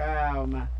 calma.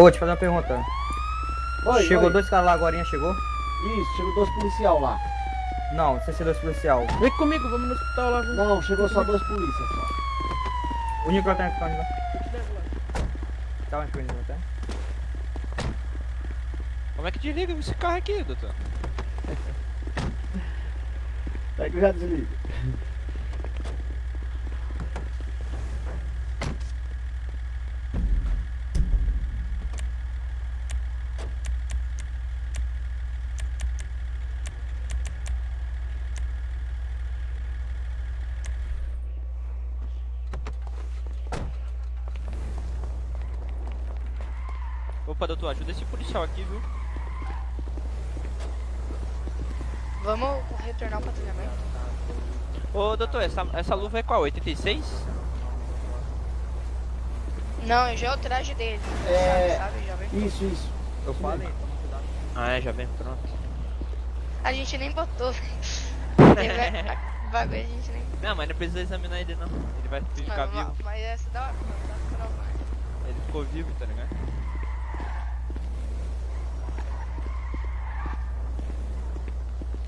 Ô, deixa eu fazer uma pergunta. Oi, chegou oi. dois caras lá agora, chegou? Isso, chegou dois policial lá. Não, sem ser dois policial. Vem comigo, vamos no hospital lá. vamos. Não, chegou só dois polícias só. O Nicolas tá onde te lá. Tá onde que o Nicolas tá? Como é que desliga esse carro aqui, doutor? Pega que eu já desligo. Opa, doutor, ajuda esse policial aqui, viu? Vamos retornar o patrulhamento? Ô, doutor, essa, essa luva é qual? 86? Não, já é o traje dele. É. Sabe, sabe, já vem. Isso, isso. Eu falei. Ah, é, já vem, pronto. A gente nem botou, a bagulho a gente nem. Não, mas não precisa examinar ele não. Ele vai ficar Mas, vivo. mas essa é da hora, mano, dá pra provar. Ele ficou vivo, tá ligado?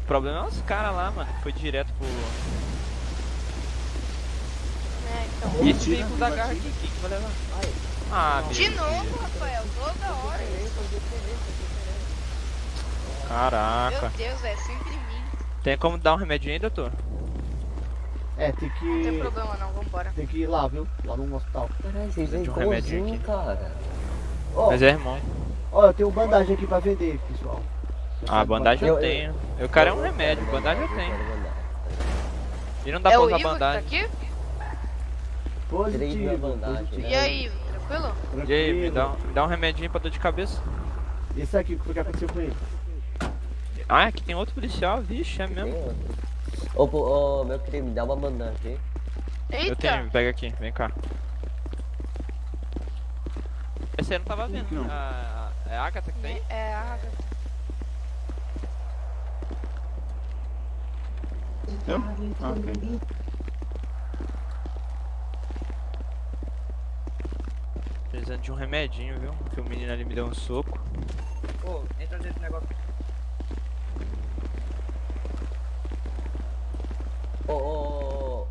O problema é os caras lá, mano, que foi direto pro. É, então. E esse veículo da garra aqui, que vai levar? Ah, De novo, Rafael, toda hora. Caraca. Meu Deus, é sempre mim. Tem como dar um remédio aí, doutor? É, tem Não tem que. problema não, vambora. Tem que ir lá, viu? Lá no hospital. Caralho, vocês vêm um igualzinho, aqui. cara. Ó, Mas é irmão. ó, eu tenho bandagem aqui pra vender, pessoal. Ah, bandagem eu Eu- eu- tenho. Eu quero é um remédio, bandagem eu tenho. E não dá é pra usar tá bandagem. aqui? Positivo, bandagem, positivo. E aí, tranquilo? E aí, me dá, um- me dá um remedinho pra dor de cabeça. Esse aqui, o que foi que aconteceu com ele? Ah, aqui tem outro policial, vixe, é mesmo. Ô, pô, ô, meu querido, me dá uma bandagem. Eu Eita! tenho, pega aqui, vem cá. Esse aí eu não tava vendo. Não. A, a- é a Agatha que tem? É, a Agatha. Eu? Ah, ok. Precisando de um remedinho, viu? Que o menino ali me deu um soco. Ô, entra nesse negócio. Ô, ô, ô,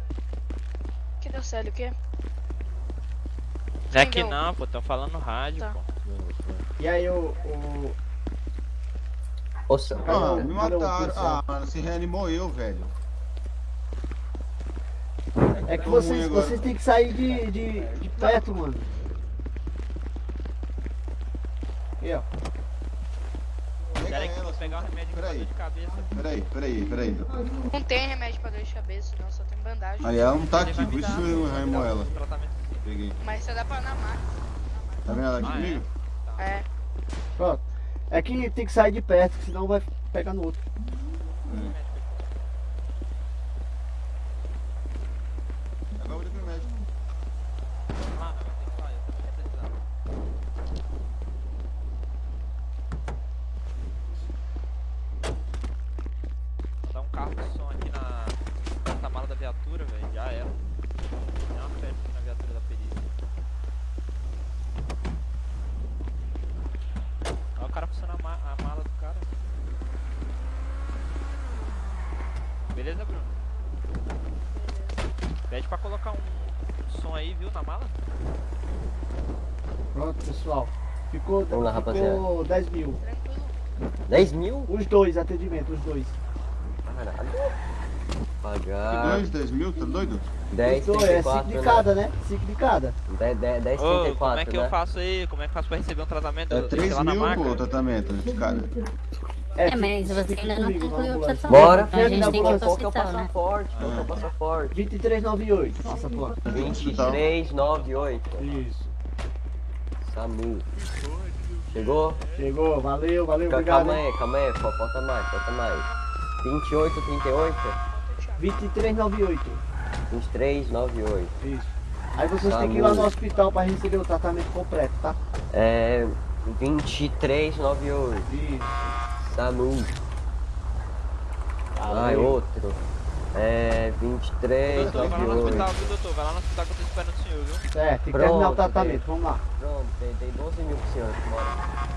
Que deu sério, o quê? Não é Quem que não, pô, tão falando no rádio, Tá. pô. E aí o. o... seu- Ah, me mataram. Ah, mano, se reanimou eu, velho. É que vocês, agora. vocês têm que sair de, de, de perto, mano. Aqui, ó. Pega Pera aí que eu vou ela, pegar o remédio pra Peraí. dor de cabeça. Peraí, peraí, peraí. Não tem remédio pra dor de cabeça, não, só tem bandagem. Aí ela não tá aqui, por isso eu dar ela. tratamento. Peguei. Mas só dá pra na máquina. Tá vendo ela aqui Ah, é? comigo? É. Pronto. É que tem que sair de perto, que senão vai pegar no outro. Agora carro de som aqui na porta-mala da viatura, velho. Já era. Tem uma festa aqui na viatura da perícia. Olha o cara funciona a, ma a mala do cara. Beleza, Bruno? Beleza. Pede pra colocar um, som aí, viu, na mala? Pronto, pessoal. Ficou, Vamos lá, ficou rapaziada. 10 mil. 10 mil? Os dois, atendimento, os dois. Caralho. Pagar. dois, 10 mil? Tá doido? 10, os dois, é 5 34, de né? cada, né? 5 de cada. 10, 10, 10 Ô, como é 34, que né? eu faço aí? Como é que eu faço pra receber um tratamento? É Eu deixei 3 lá na mil, maca. pô, o tratamento de cada. É, É, mas você ainda não na concluiu o tratamento. Bora, Então a gente tem que ir pro Qual que é o hospital, né? passaporte? Qual é o passaporte? 2398, passaporte. 2398. Isso. SAMU. Chegou? Chegou, valeu, valeu, obrigado. Calma aí, calma aí, fal- falta mais, falta mais. 28, 38? 2398. 2398. Isso. Aí vocês têm que ir lá no hospital pra receber o tratamento completo, tá? É. 2398. Isso. SAMU. Ai, outro. É. Doutor, vai lá no 2398. hospital, viu, doutor? Vai lá no hospital que eu tô esperando o senhor, viu? Certo, tem que terminar o tratamento, vamos lá. Pronto, tem, tem 12 mil pro senhor. Bora.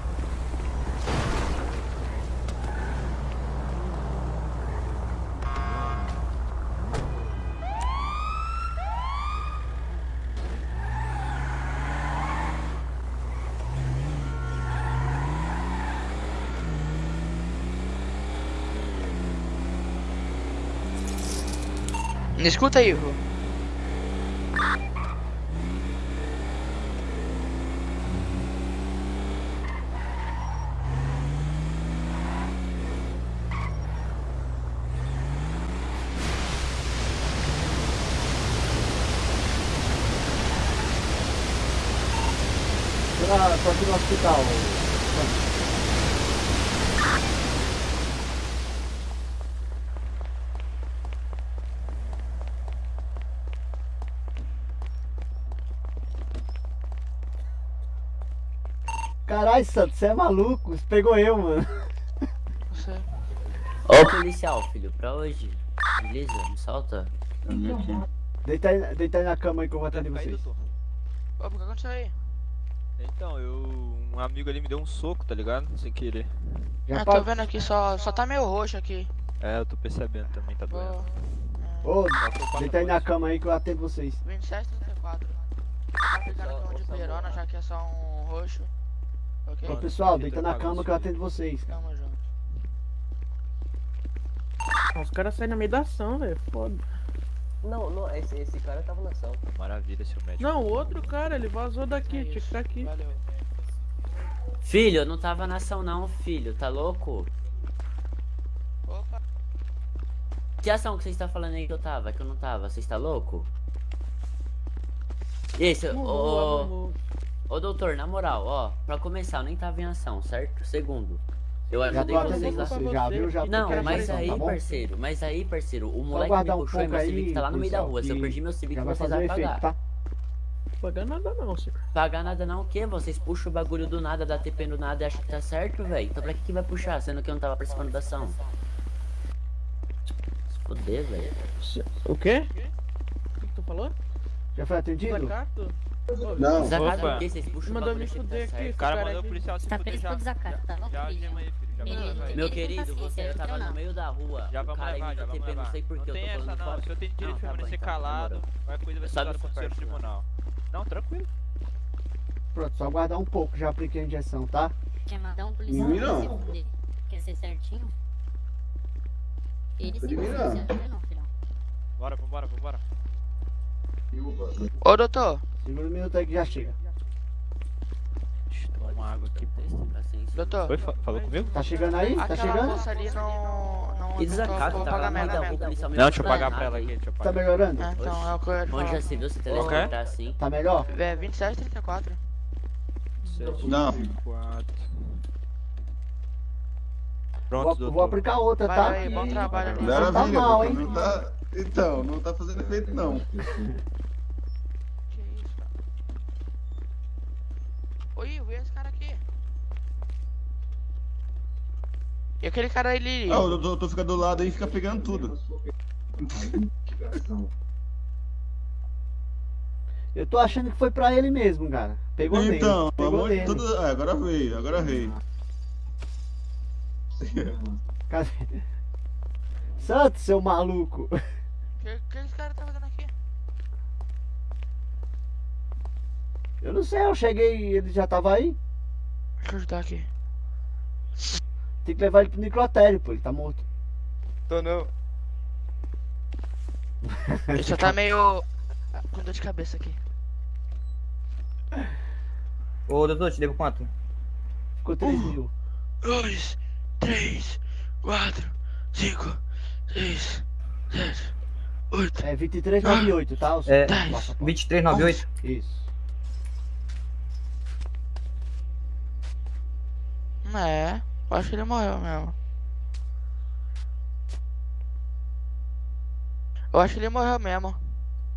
Escuta aí, Ivo. Pra, pra aqui no hospital. Caralho, Santos, você é maluco? Você pegou eu, mano. Você. Ô policial, filho, pra hoje. Beleza? Me solta. Deita aí, deita aí na cama aí que eu vou atender Aí, vocês. doutor. Ô, o que aconteceu aí? Então, eu. Um amigo ali me deu um soco, tá ligado? Sem querer. Já Ah, tô vendo aqui, só, só tá meio roxo aqui. É, eu tô percebendo também, tá doendo. Ô, passo deita aí na cama aí que eu atendo vocês. 2734. Tá aplicando aqui um de perona, já que é só um roxo. Ok? Ô, Mano, pessoal, deita na cama isso que eu atendo vocês. Tamo junto. Os caras saem na meio da ação, velho. Foda. Não, não, esse, esse cara tava na ação. Maravilha, seu médico. Não, o outro cara, ele vazou daqui, É tinha que isso. estar aqui. Valeu. Filho, eu não tava na ação não, filho. Tá louco? Opa. Que ação que você está falando aí que eu tava? Que eu não tava? Você está louco? Não, ô. Ô doutor, na moral, ó, pra começar, eu nem tava em ação, certo? Segundo, eu Já ajudei vocês lá. pra vocês, já viu? Já Não, mas aí, tá parceiro, mas aí, parceiro, o moleque me guardar um puxou e meu aí, Civic tá lá no meio da rua. Se eu perdi meu Civic, vocês vão pagar. tá? Pagar nada não, senhor. Pagar nada não, o quê? Vocês puxam o bagulho do nada, dá TP no nada e acham que tá certo, velho? Então pra que que vai puxar, sendo que eu não tava participando da ação? Se foder, velho. O quê? O que, que tu falou? Já foi atendido? Não. Desacato Opa. o quê? Vocês puxam o Mandou me que fuder tá aqui. O cara mandou o policial se Tá fuder preso já. por desacato, tá louco, Já, aí, filho. Já ele- Meu querido, você tava não. no meio da rua. Já o vamos aí levar, já vamos levar. não sei por Não que eu tem tô essa falando não, o tem direito Não, de tá bom, permanecer então, calado. demorou. Qualquer coisa vai ser essa senhor parte, não. tribunal. Não, tranquilo. Pronto, só guardar um pouco, já apliquei a injeção, tá? Quer mandar um policial não. se fuder? Quer ser certinho? Ele De não. não, não, filhão. Bora, vambora, vambora. Ô, doutor. Segura um minuto aí que já chega. Deixa eu tomar uma água aqui. Doutor. Oi, fa- falou comigo? Tá chegando aí? Tá chegando? moça ali não. não Que desacato, vou tá pagar merda. Não, deixa eu pagar pra ela aqui, deixa eu Tá pagar. melhorando? É, então é o que eu ia te Onde já se viu se Ok. teleportar assim? Tá melhor? É 2734. Não. Quatro. Vou, Pronto, vou doutor. aplicar outra, tá? Vai aí, bom trabalho ali. Maravilha, tá mal, hein? Não tá... Então, não tá fazendo efeito não. Que isso, cara? Oi, e esse cara aqui? E aquele cara ali? Ah, o doutor fica do lado aí e fica pegando tudo. Eu tô achando que foi pra ele mesmo, cara. Pegou nele. Então, Pegou amor, nele. tudo... ah, agora veio, agora veio. Cadê? Santos, seu maluco. O que, esse cara tá fazendo aqui? Eu não sei, eu cheguei e ele já tava aí. Deixa eu ajudar aqui. Tem que levar ele pro necrotério, pô, ele tá morto. Tô não. ele só tá meio. Ah, com dor de cabeça aqui. Ô, doutor, te devo quanto? Ficou 3 um, mil. 2, 3, 4, 5, 6, 7. É 2398, tá? O É, passaporte. 2398. Isso. É, eu acho que ele morreu mesmo. Eu acho que ele morreu mesmo.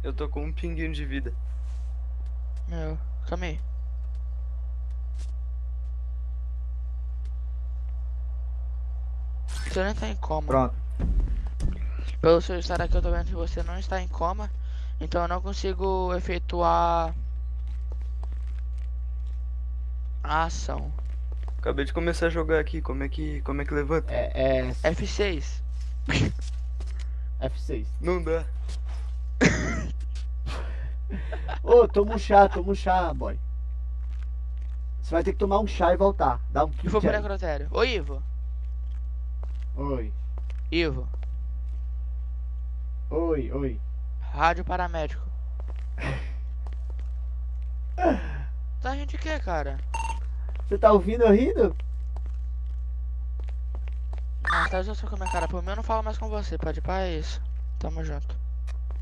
Eu tô com um pinguinho de vida. Meu, calma aí. Você nem tá em coma. Pronto. Pelo seu estar aqui, eu tô vendo que você não está em coma. Então eu não consigo efetuar a ação. Acabei de começar a jogar aqui, como é que. como é que levanta? É, é F6. F6. Não dá. Ô, toma um chá, toma um chá, boy. Você vai ter que tomar um chá e voltar. Dá um kit vou pro necrotério. Ô Ivo. Oi, Ivo. Oi, oi. Rádio paramédico. Tá gente o que, cara? Você tá ouvindo eu rindo? Não, tá só com a minha cara. Por mim eu não falo mais com você. Pode isso. Tamo junto.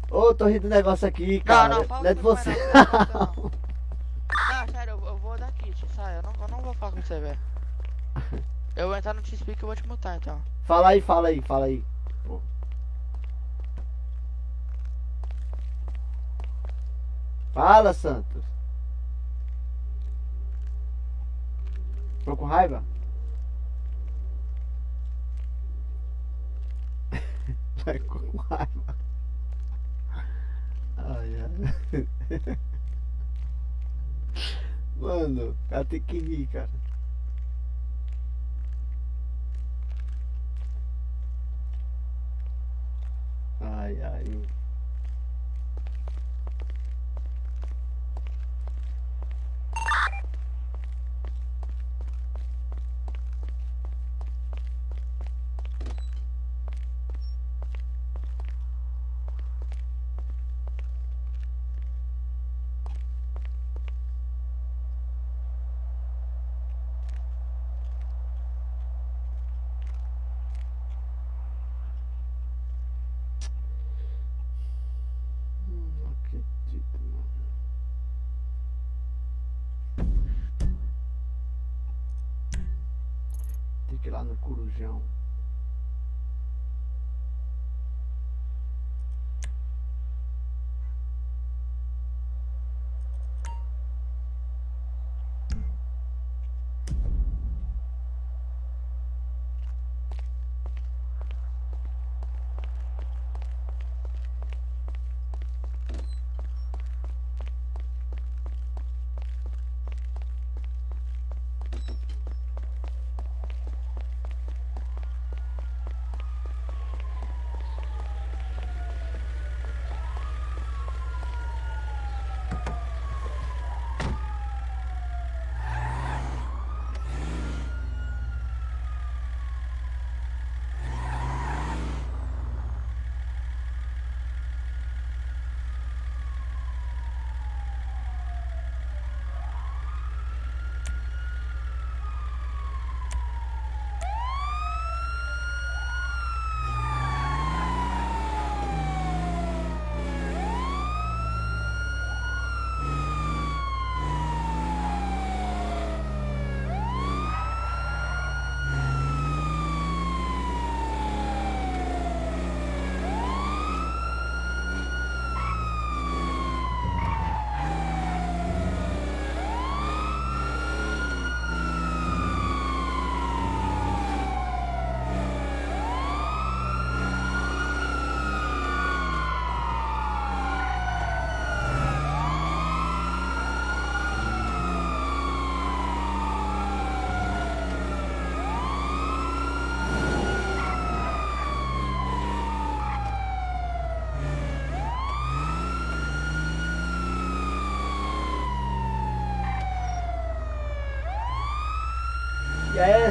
Ô, tô rindo do negócio aqui, cara. não, não, fala não é de você. não, não, sério, eu, eu vou dar kit, sai. Eu não, eu não vou falar com você, velho. Eu vou entrar no T-Speak e vou te mutar, então. Fala aí, fala aí, fala aí. Pô. Fala, Santos. Tô com raiva? Vai com raiva. Ai, ai. Mano, ela tem que rir, cara. Ai, ai. Hum, Não acredito, mano. Tem que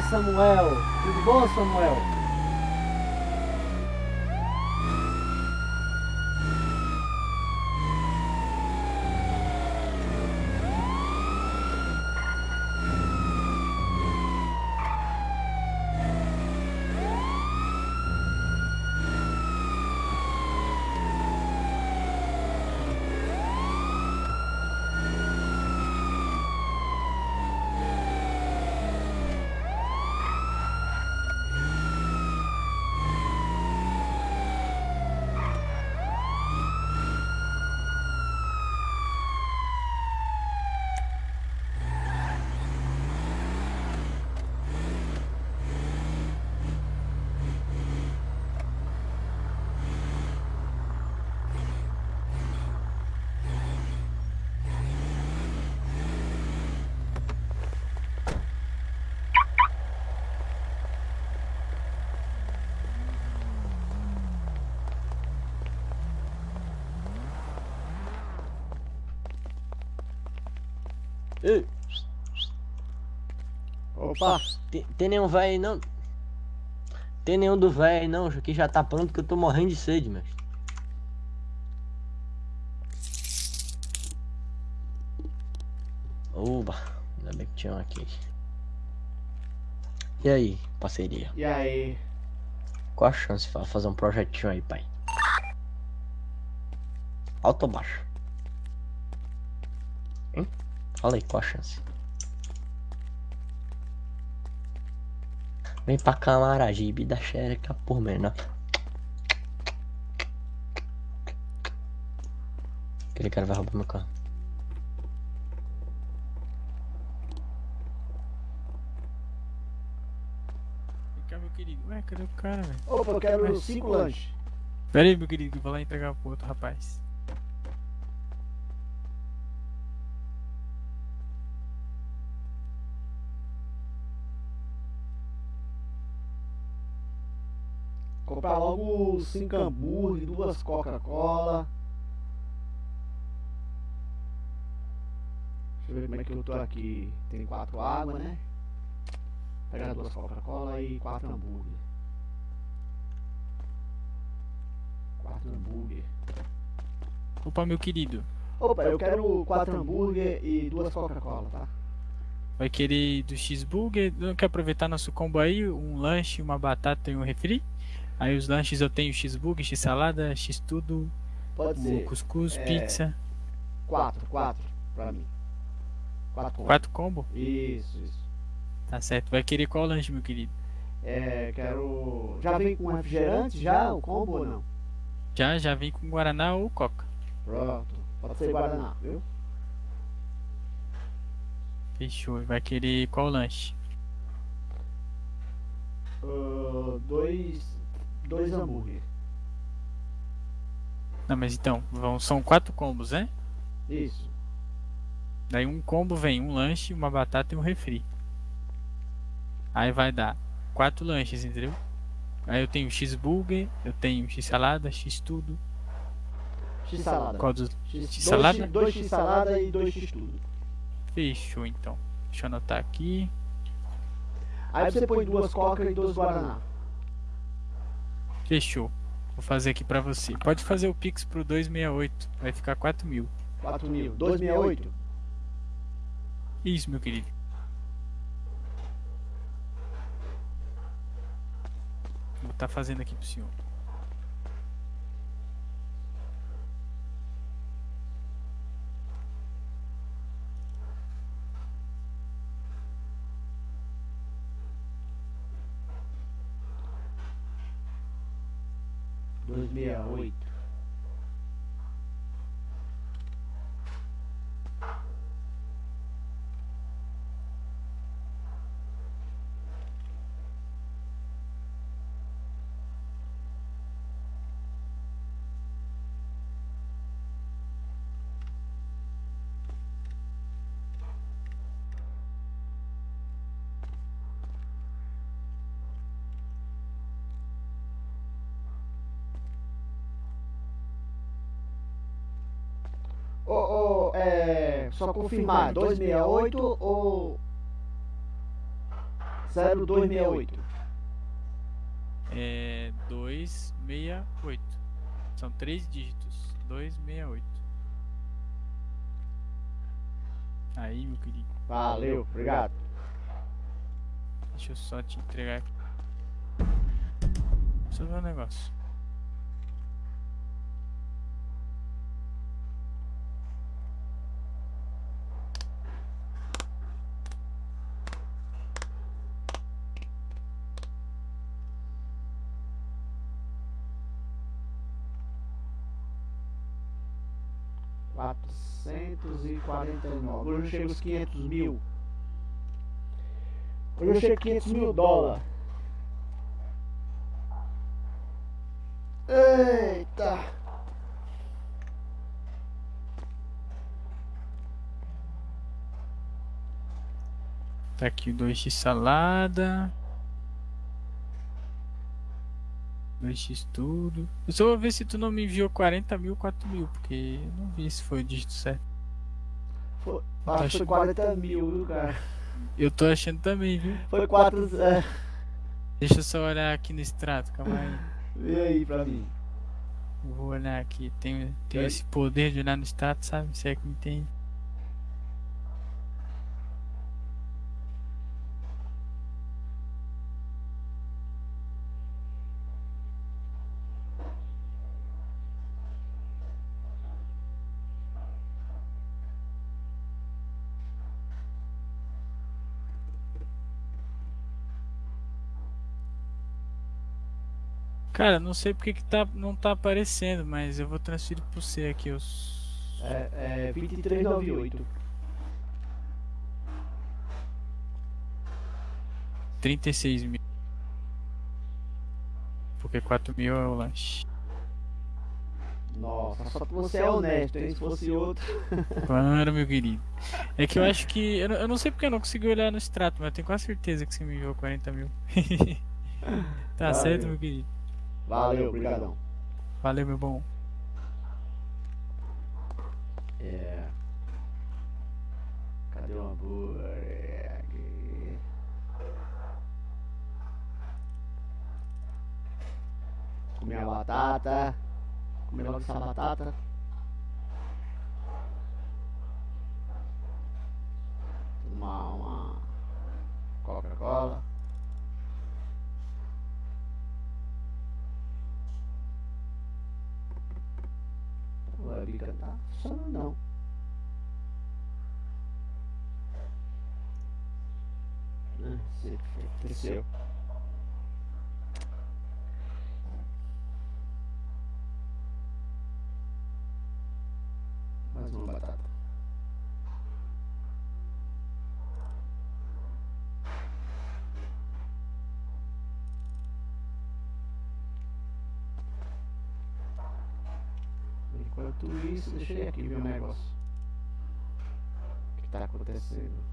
Samuel? Tudo bom, Samuel? Ei, Opa, tem, tem nenhum véio aí não? Tem nenhum do véio aí não, que já tá pronto que eu tô morrendo de sede, mestre. Oba, ainda bem que tinha um aqui. E aí, parceria? e aí? Qual a chance de fazer um projetinho aí, pai? Alto ou baixo? Fala aí, qual a chance? Vem pra Camaragibe da xereca por menor. Aquele cara vai roubar meu carro. Vem cá, meu querido. Ué, cadê o cara, velho? Opa, eu quero cinco lanches. Pera aí, meu querido, que eu vou lá entregar pro outro rapaz. Comprar logo cinco hambúrguer, duas Coca-Cola. Deixa eu ver como é que eu tô aqui. Tem quatro água, né? Pegar duas Coca-Cola e quatro hambúrguer. Quatro hambúrguer. Opa, meu querido. Opa, eu quero quatro hambúrguer e duas Coca-Cola, tá? Vai querer do cheeseburger? Não quer aproveitar nosso combo aí? Um lanche, uma batata e um refri? Aí os lanches eu tenho cheeseburger, x-salada, x-tudo, cuscuz, É. pizza. Quatro, quatro pra mim. Quatro. combos. Quatro combo? Isso, isso. Tá certo. Vai querer qual lanche, meu querido? É, quero. Já vem com refrigerante já, o combo ou não? Já, já vem com Guaraná ou Coca. Pronto. Pode ser Guaraná, viu? Fechou. Vai querer qual lanche? Ah, dois. Dois hambúrguer. Não, mas então, vão, são quatro combos, né? Isso. Daí um combo vem um lanche, uma batata e um refri. Aí vai dar quatro lanches, entendeu? Aí eu tenho cheeseburger, eu tenho x-salada, x-tudo. X salada. Qual dos... X, X salada? Dois, dois X salada e dois X tudo. Fechou então. Deixa eu anotar aqui. Aí você põe duas coca e dois guaraná. Fechou. Vou fazer aqui pra você. Pode fazer o Pix pro 268. Vai ficar 4 mil. 4 mil. 268? Isso, meu querido. Vou estar fazendo aqui pro senhor. Dois meia oito. Ô, ô, é. Só confirmar, 268 ou. 0268. É 268. São três dígitos. 268. Aí, meu querido. Valeu, obrigado. Deixa eu só te entregar aqui. Só ver um negócio. Quatrocentos e quarenta e nove. Hoje eu chego aos 500 mil. Hoje eu chego a 500 mil dólares. Eita! Tá aqui o 2x salada. 2x tudo. Eu só vou ver se tu não me enviou 40 mil, 4 mil, porque eu não vi se foi o dígito certo. Foi, acho que foi 40 mil, viu, cara? Eu tô achando também, viu? Foi 4. É, Deixa eu só olhar aqui no extrato, calma aí. vê aí pra mim. Vou olhar aqui. Tenho, tenho É. esse poder de olhar no extrato, sabe? Se é que me entende. Cara, não sei porque que tá, não tá aparecendo, mas eu vou transferir pro você aqui os. É, é 2398. 36 mil. Porque 4 mil é o lanche. Nossa, só que você é honesto, hein? Se fosse outro. Claro, meu querido. É que eu acho que. Eu, não- eu não sei porque eu não consegui olhar no extrato, mas eu tenho quase certeza que você me enviou 40 mil. tá certo, meu querido. Valeu, obrigadão. Valeu, meu bom. É. Cadê o hambúrguer? Comer a batata. Comer logo essa batata. Tomar uma Coca-Cola. O webcam tá funcionando não. Não sei o que aconteceu. Mais uma batata. Enquanto isso, ir aqui ver um negócio. O que tá acontecendo?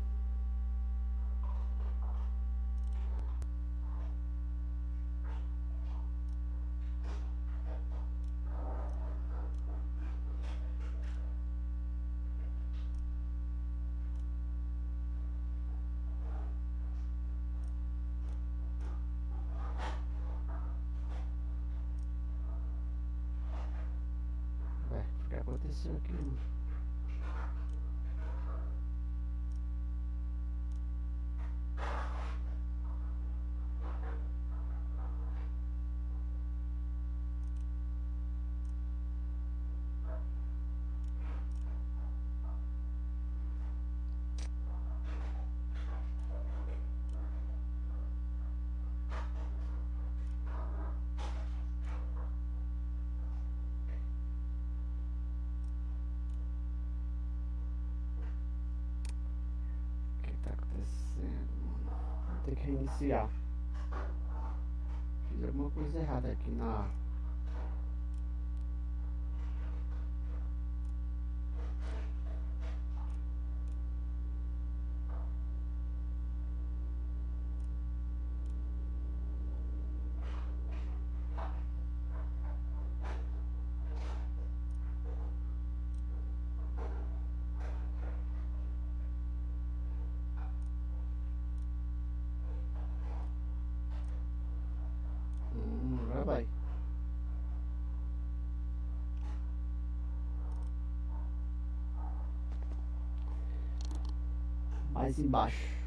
Reiniciar. Fiz alguma coisa errada aqui na. vai. Mais embaixo.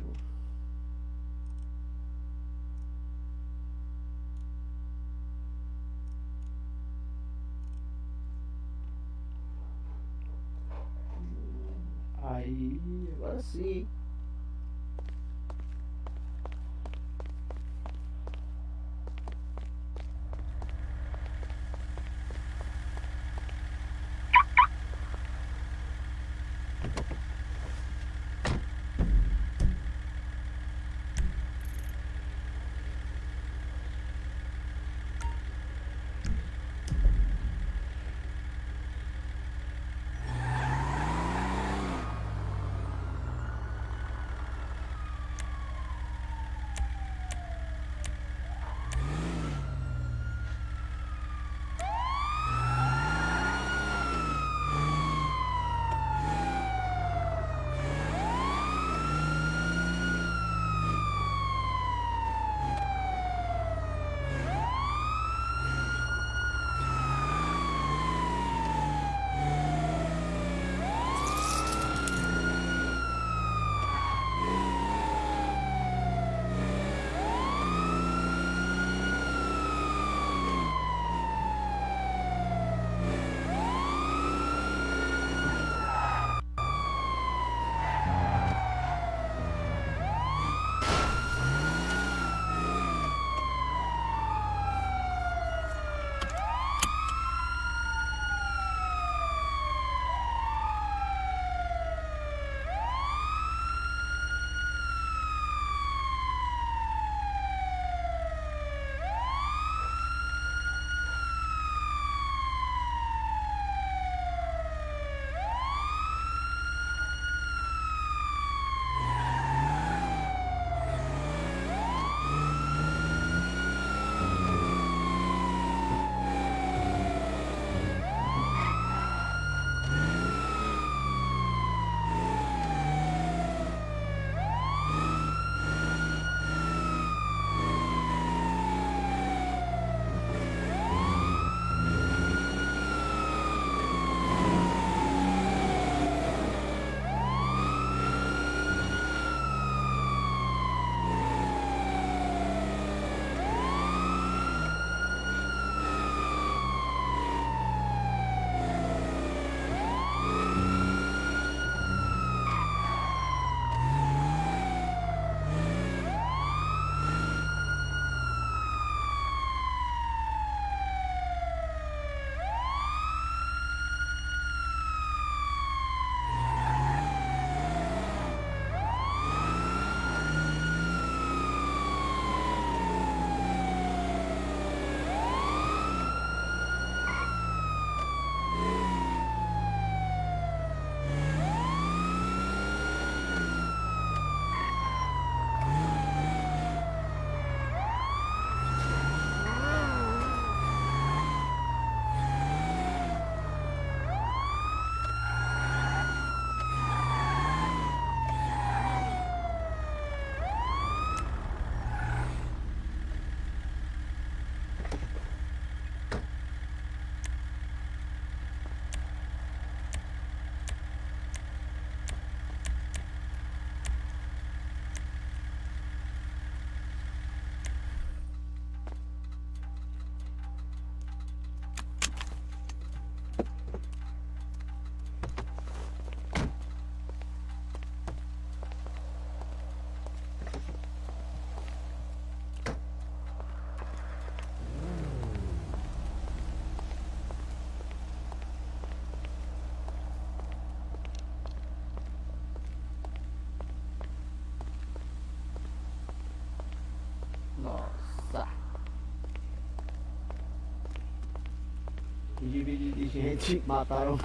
Divide de gente mataram.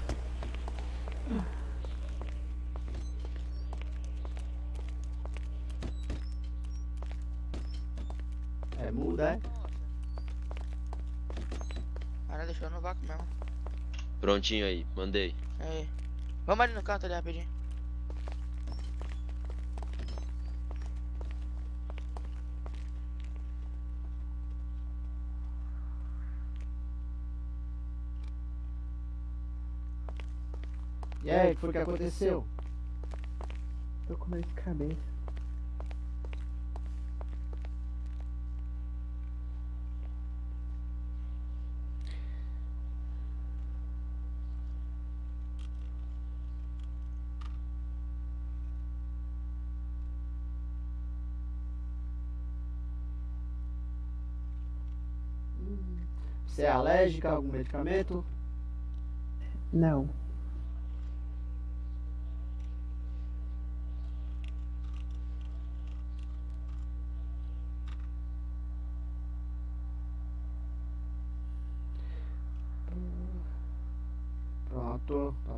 É muda, é? Cara, deixou no vácuo mesmo. Prontinho aí, mandei. Aí. Vamos ali no canto ali rapidinho. E aí, o que foi aconteceu? Tô com de cabeça. Você é alérgica a algum medicamento? Não. Pronto, tô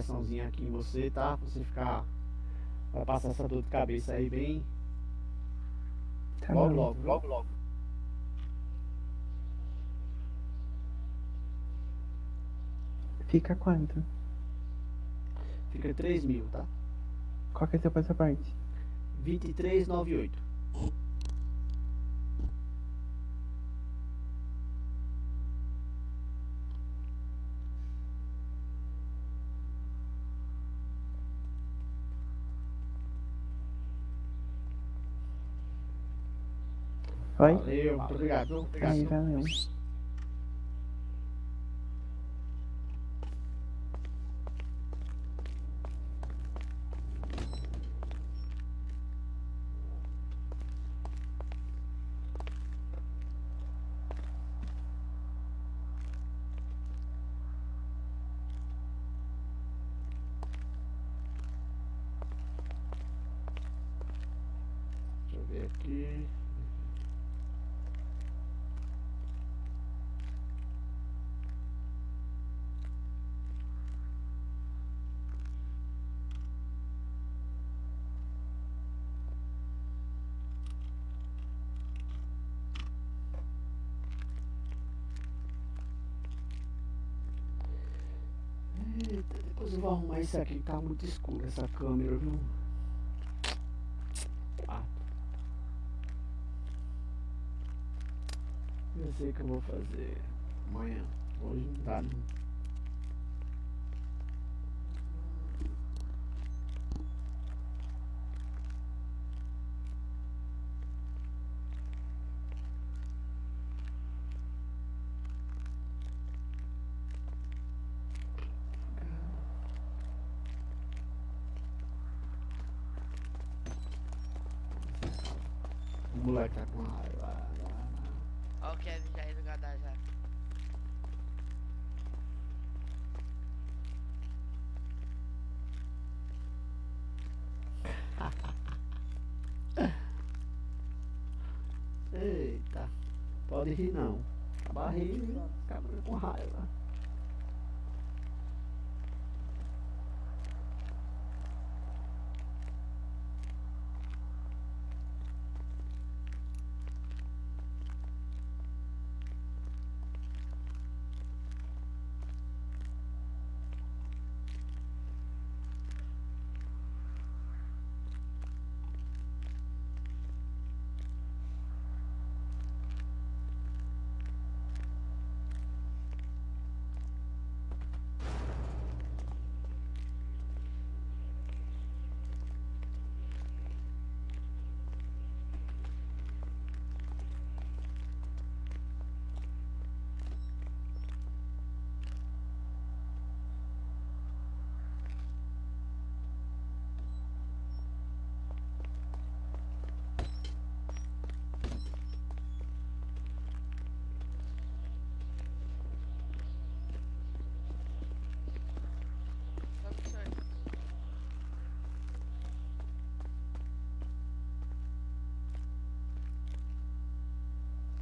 injeçãozinha aqui em você, tá? Pra você ficar. Vai passar essa dor de cabeça aí bem. Tá logo, logo, logo, logo. Fica quanto? Fica 3 mil, tá? Qual que é seu passaporte? 2398. Oi? Valeu, muito obrigado. Obrigado. Aí, valeu. Deixa eu ver aqui. Eita, arrumar isso aqui, tá muito escuro essa câmera, viu? Ah. Eu sei o que eu vou fazer amanhã. Hoje não dá não. O moleque tá com raiva. Ó o Kevin já aí do Gadar já. Eita, pode rir não. Acaba rindo, acaba com raiva.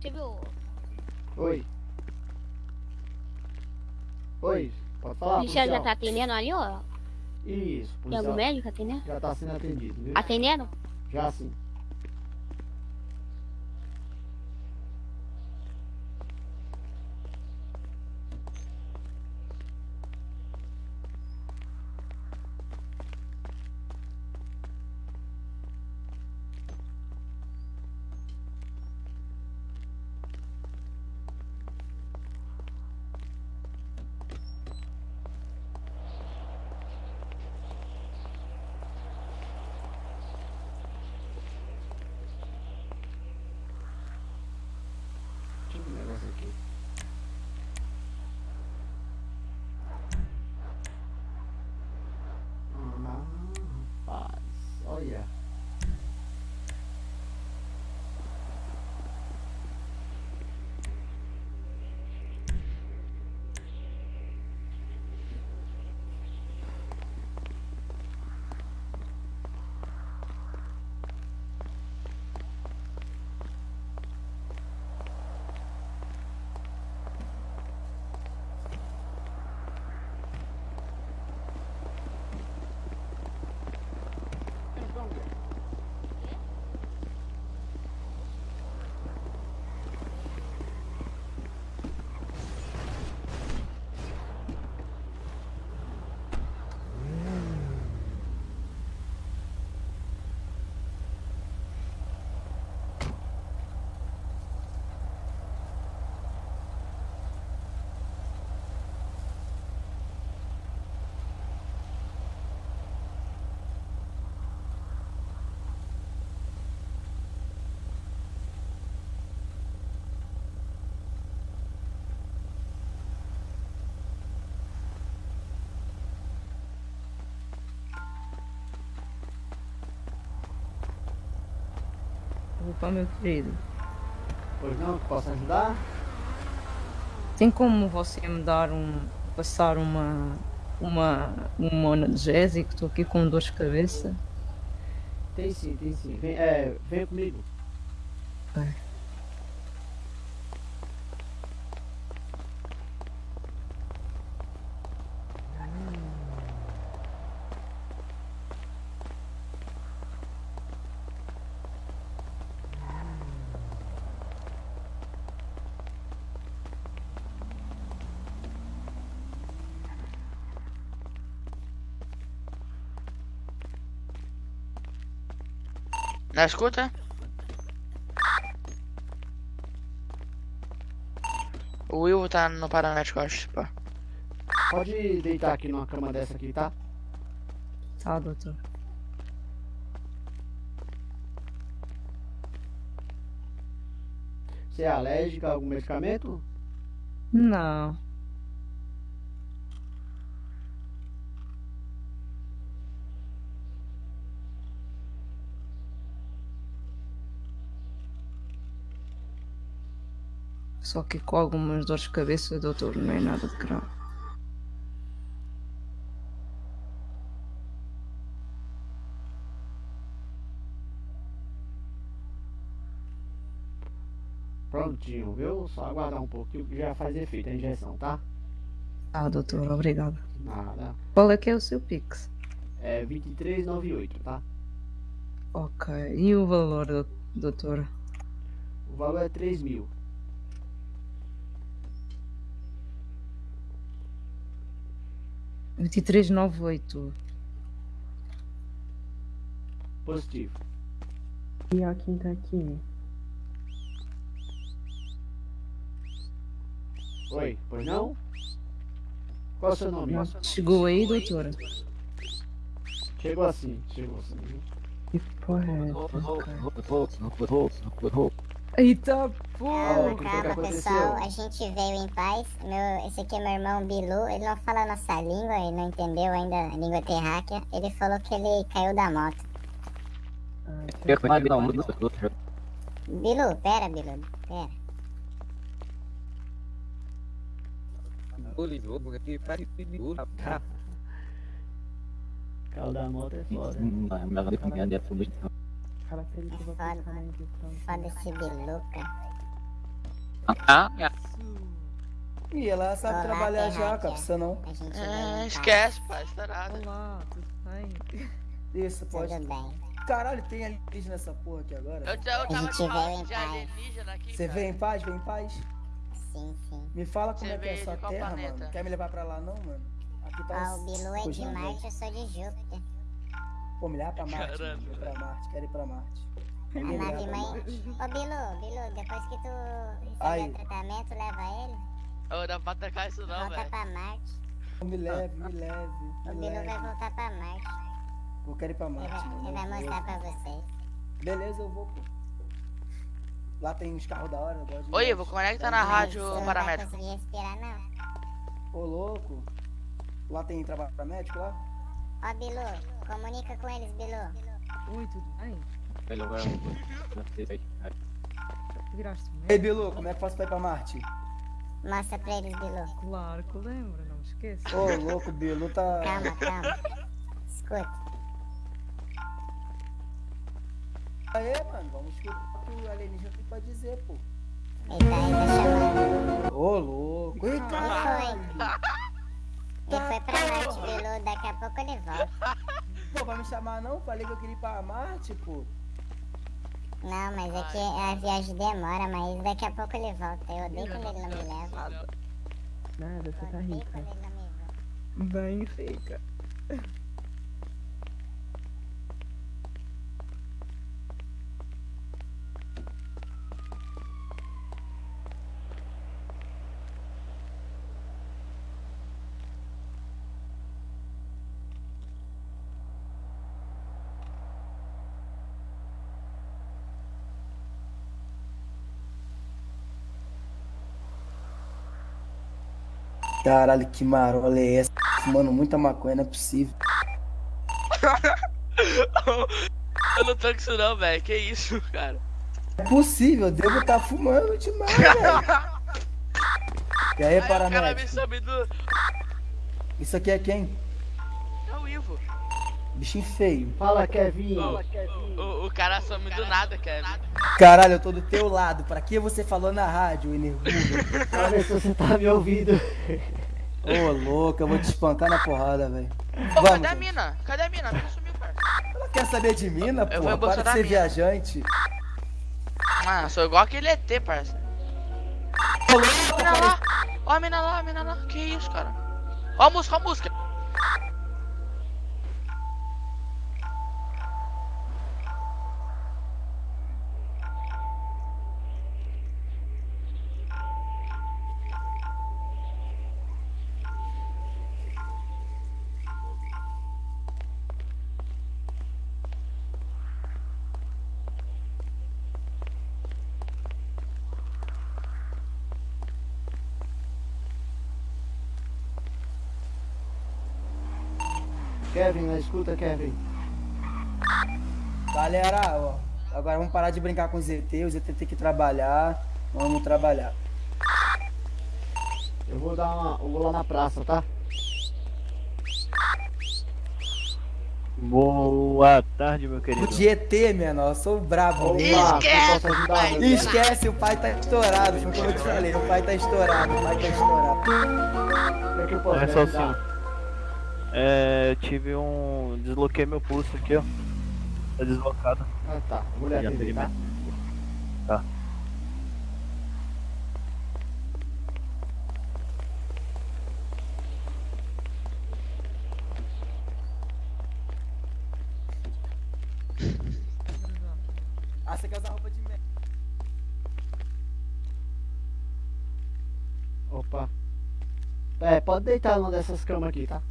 Você viu? Oi. Oi, pode O falar? policial já policial? tá atendendo ali, ó. Isso, Tem algum policial. médico atendendo? Já tá sendo atendido, viu? Atendendo? Já sim. Meu querido. Pois não, posso ajudar? Tem como você me dar um. passar uma. uma. um analgésico? Estou aqui com dor de cabeça. Tem sim, tem sim. Vem, é, vem comigo. Vai. Na escuta? O Will tá no paramédico, eu acho, pá. Pode deitar aqui numa cama dessa aqui, tá? Tá, doutor. Você é alérgica a algum medicamento? Não. Só que com algumas dores de cabeça, doutor, não é nada de grave. Prontinho, viu? Só aguardar um pouquinho que já faz efeito a injeção, tá? Ah, doutor, obrigado. Nada. Qual é que é o seu Pix? É 2398, tá? Ok. E o valor, dou- doutor? O valor é 3 mil. Vinte e três nove oito. Positivo. E ó quem tá aqui. Oi, pois não? Qual é o seu nome? Chegou aí, doutora? Chegou assim, chegou assim. Que porra é essa? Eita que Calma, pessoal, a gente veio em paz. Meu, esse aqui é meu irmão Bilu, ele não fala a nossa língua, ele não entendeu ainda a língua terráquea. Ele falou que ele caiu da moto. Bilu, pera, Bilu, pera. Carro da moto é foda. Fala pra ele que eu vou Foda, passar na injeção. foda esse Bilu, cara. Ih, ela sabe Olá, trabalhar já, cara, precisa não. Veio É, em paz. esquece, pai, estourado. Olá, tudo bem? Isso, pode. Tudo bem. Caralho, tem alienígena nessa porra aqui agora? Eu, eu A tava gente de em de paz. alienígena aqui, Você vem em paz? Vem em paz? Sim, sim. Me fala como Você é que é veio a sua de qual terra, planeta? mano. Quer me levar pra lá não, mano? Aqui tá Ó, o Bilu é de. Marte, eu sou de Júpiter. Pô, me leva pra Marte, Caramba, mano. Pra Marte, quero ir pra Marte. A nave mãe. Marte. Ô, Bilu, Bilu, depois que tu receber o tratamento, leva ele. Ô, dá pra atacar isso não, volta velho. pra Marte. Me leve, me leve, O me Bilu vai voltar pra Marte. Eu quero ir pra Ele Marte, vai, mano. ele vai mostrar pra vocês. Beleza, eu vou, pô. Lá tem uns carros da hora, eu gosto de Oi. Ivo, conecta na Mas rádio você não vai paramédico. conseguir respirar, não. Ô, louco. Lá tem trabalho pra médico lá? Ó, Bilu, comunica com eles, Bilu. Oi, tudo bem? Viraste -me? Ei, Bilu, como é que faço pra ir pra Marte? Mostra pra eles, Bilu. Claro que lembro, não esqueça. Ô, louco, Bilu tá. Calma, calma. Escuta. Aê, mano, vamos escutar o que o alienígena tem pra dizer, pô. Ele tá ainda chamando. Ô, louco. Eita, Ele foi. Ele foi pra Marte, Bilu. Daqui a pouco ele volta. Pô, vai me chamar não? Falei que eu queria ir pra Marte, pô. Não, mas é que a viagem demora, mas daqui a pouco ele volta. Eu odeio quando ele não me leva. Nada, você tá Odeio rica. quando ele Caralho, que marola é essa? Fumando muita maconha, não é possível. Eu não tô com isso não, velho. Que isso, cara? É possível, eu devo estar fumando demais, velho. E aí, Aí o cara me paramédico? sobe do. Isso aqui é quem? É o Ivo. Bichinho feio. Fala, Kevin. O, o, o cara some do nada, Kevin. Caralho, eu tô do teu lado. Pra que você falou na rádio, enervudo? Pra ver se você tá me ouvindo. Ô, louco, eu vou te espancar na porrada, velho. Pô, Vamos, cadê a mina? Cadê a mina? A mina sumiu, parça. Ela quer saber de mina, porra? Para de ser mina. viajante. Ah, sou igual aquele ET, parça. Ó a mina lá. Ó a mina lá, a mina lá. Que isso, cara? Ó a música, ó a música. Escuta, Kevin. Galera, ó. Agora vamos parar de brincar com os ET. Os ET tem que trabalhar. Vamos trabalhar. Eu vou dar uma. Eu vou lá na praça, tá? Boa tarde, meu querido. O de ET, menor. Eu sou o brabo. Opa, ajudar, meu Esquece, o pai tá estourado. Foi como eu te falei. O pai tá estourado. O pai tá estourado. Como é que eu posso É só ajudar? assim. É, eu tive um. Desloquei meu pulso aqui, ó. Tá deslocado. Ah, tá. Vou olhar Já TV, tá? Tá. Ah, você quer usar roupa de merda? Opa. É, pode deitar numa dessas camas aqui, tá?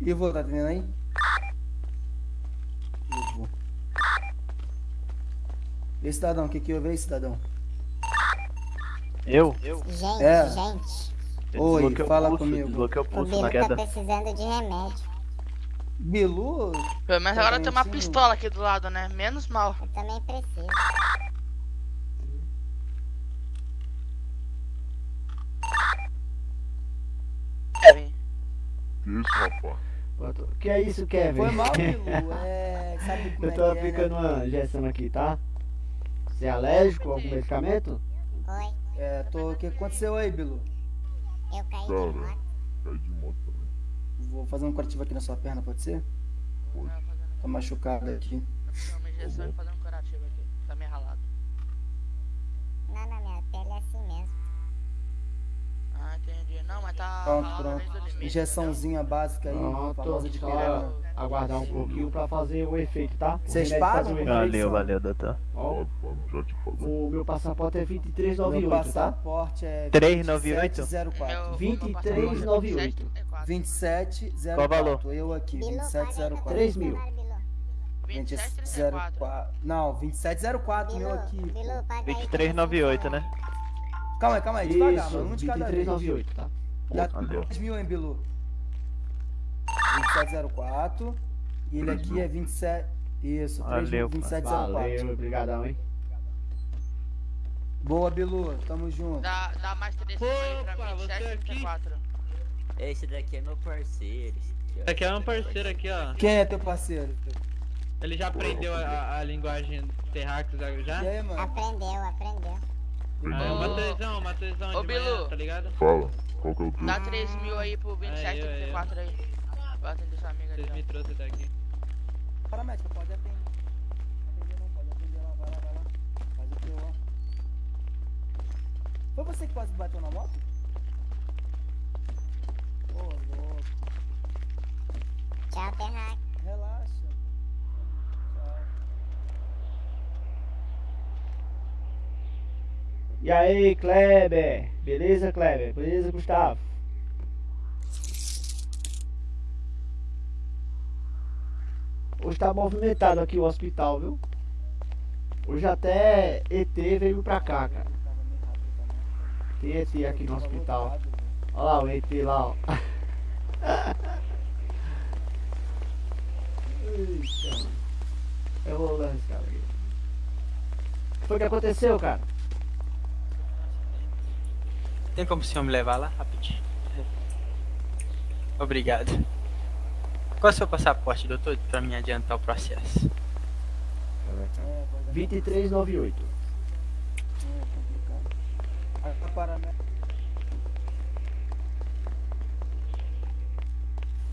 Ivo, tá atendendo aí? Ivo. E cidadão, o que que houve aí, cidadão? Eu? Gente, É. gente. Eu Oi, o fala pulso, comigo. O O pulso Bilu na tá queda. precisando de remédio. Bilu? Pelo menos agora tem uma pistola aqui do lado, né? Menos mal. Eu também preciso. Kevin. Isso, rapaz. Que é isso, Kevin? Foi mal, Bilu. É, sabe como Eu é tô que é, aplicando né? uma injeção aqui, tá? Você é alérgico a algum medicamento? Oi, É, tô... O que aconteceu aí, Bilu? eu caí de moto. cai de moto também. Vou fazer um curativo aqui na sua perna, pode ser? Pode. Tá machucado aqui. Vou uma injeção e fazer um curativo aqui. Tá meio ralado. Não, na minha pele é assim mesmo. Ah, entendi. Não, mas tá Pronto, pronto. limite. Injeçãozinha básica aí, Pronto, famosa de só pirela. aguardar um pouquinho pra fazer o efeito, tá? Vocês pagam? Valeu, valeu, doutor. Ó, o meu passaporte é Meu 2398, tá? passaporte é 398? 2704. 2398. 2704. Qual valor? Eu aqui, Bilu, paga aí 2704. pra 3 você, mil. vai, Bilu. 2704. Não, 2704 meu aqui. Bilu, paga aí pra 2398, você, né? Calma aí, calma aí, devagar, Isso, mano. Um de cada vez. 2398, tá? Dá Valeu. 3 mil, hein, Bilu? 2704. E ele aqui é 27. Isso, 3 Valeu, 2704. Valeu, obrigadão, hein? Boa, Bilu. Tamo junto. Dá, dá mais 3 mil aí pra mim, 734. Esse daqui é meu parceiro. Esse aqui, ó. Esse aqui é um parceiro aqui, ó. Quem é teu parceiro? Ele já aprendeu a, a- a linguagem terráqueos já? E aí, mano? Aprendeu, aprendeu. É, o Matheusão, Matheusão Ô, de manhã, Bilu. tá ligado? Fala, qual que é o teu? Dá 3 mil aí pro Aí, aí, 2734 aí. Vai atender sua amiga ali. Vocês me trouxeram daqui. Paramédica, pode atender. Atender não, pode atender lá, vai lá, vai lá. Faz o teu, ó. Foi você que quase bateu na moto? Ô, louco. Tchau, Terraque. Relaxa. Tchau. E aí, Kleber? Beleza, Kleber? Beleza, Gustavo? Hoje tá movimentado aqui o hospital, viu? Hoje até ET veio pra cá, cara. Tem ET aqui no hospital. Olha lá o ET lá, ó. Eita, mano. Eu vou lá esse cara. O que foi que aconteceu, cara? Tem como o senhor me levar lá rapidinho? Obrigado. Qual é o seu passaporte, doutor, pra me adiantar o processo? 2398. É a paramédica.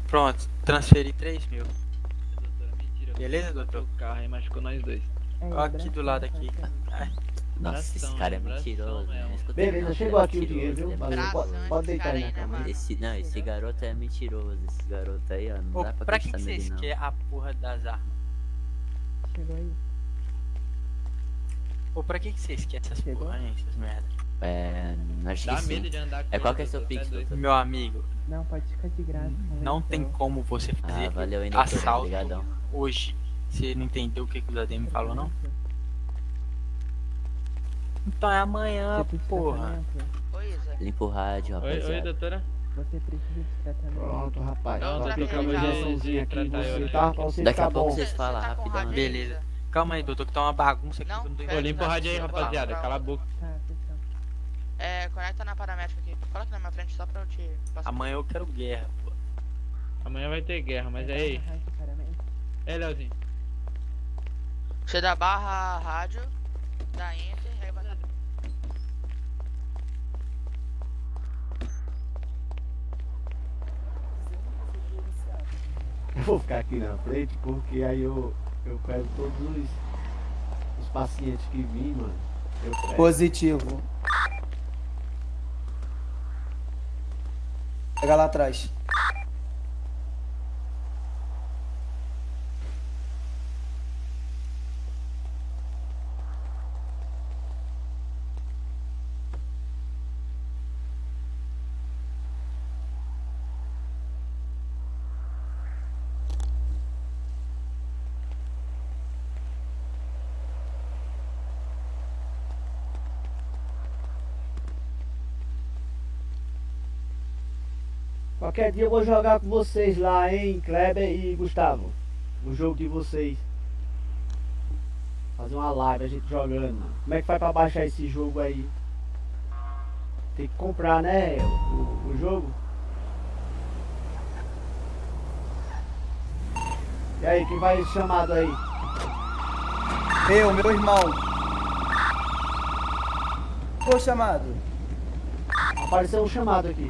Pronto, transferi 3 mil. Beleza, doutor? O carro aí machucou nós dois. Ó, aqui do lado aqui. Ai, Nossa, esse cara é abração mentiroso, né? Beleza, não, chegou é aqui o dinheiro, viu? é Valeu. Pode, pode deitar aí na aí, né, cama. mano? Esse, não, esse garoto é mentiroso. Esse garoto aí, ó. Não Ô, dá pra, pra que, que vocês querem a porra das armas? Chegou aí. Ô, pra que, que vocês querem essas Chegou? porra, hein, essas merda? É. Acho Dá que medo sim. de andar com É qual que é seu pix, é? Meu amigo, Não, pode ficar de graça. não tem então. como você fazer Ah, valeu assalto Obrigadão. hoje. Você não entendeu o que, que o ADM falou, não? Então é amanhã, Você de porra. Oi. Limpa o rádio, Oi, oi, rapaziada. doutora. Você precisa de tratamento. Pronto, rapaz. Não, tratei uma já. injeçãozinha aqui você, né? tá? Pra você Daqui a pouco bom. vocês Você falam tá rapidão. né? Beleza. Calma aí, doutor, que tá uma bagunça aqui Não, que eu não limpa o rádio aí, rapaziada. Cala a boca. Tá. É, conecta na paramédica aqui. Coloca na minha frente só pra eu te passar. Amanhã eu quero guerra, pô. Amanhã vai ter guerra, mas é aí. É, Leozinho. Você dá barra rádio, dá enter, Eu vou ficar aqui na frente porque aí eu, eu pego todos os, os pacientes que vim, mano. Positivo. Pega lá atrás. Qualquer dia eu vou jogar com vocês lá, hein, Kleber e Gustavo. O jogo de vocês. Fazer uma live, a gente jogando. Como é que faz pra baixar esse jogo aí? Tem que comprar, né, o, o jogo? E aí, quem vai chamado aí? Eu, meu irmão. O chamado. Apareceu um chamado aqui.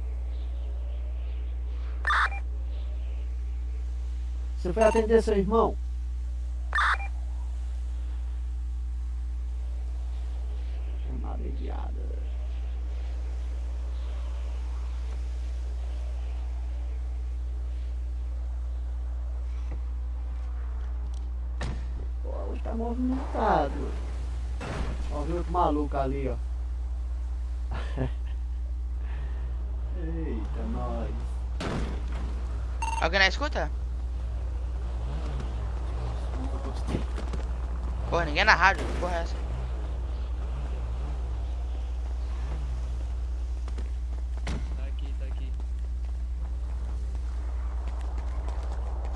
Você foi atender seu irmão? Chamada enviada. Pô, tá movimentado. Ó, viu outro maluco ali, ó. Eita, nós. Alguém na escuta? Pô, ninguém na rádio, que porra é essa? Tá aqui, tá aqui.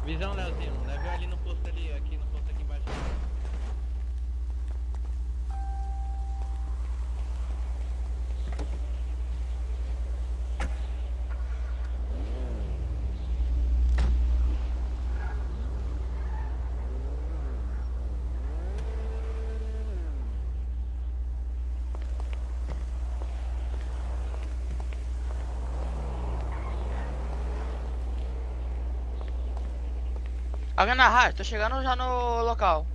Visão, Leozinho. Leve ali no posto ali, aqui no posto aqui embaixo. Alguém na rádio, tô chegando já no local.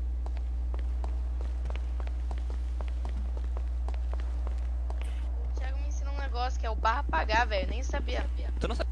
O Thiago me ensina um negócio que é o barra pagar, velho. Nem sabia. Tu não sabe?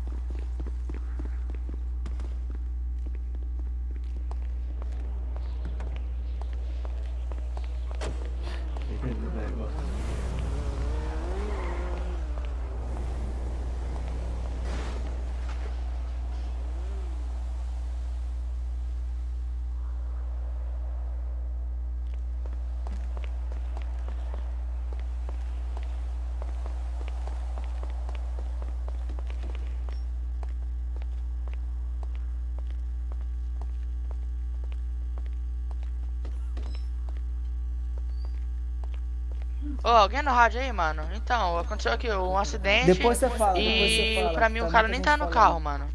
Ô, alguém no rádio aí, mano? Então, aconteceu aqui um acidente. Depois você fala, E depois você fala, pra mim tá o cara nem tá no falando. carro, mano.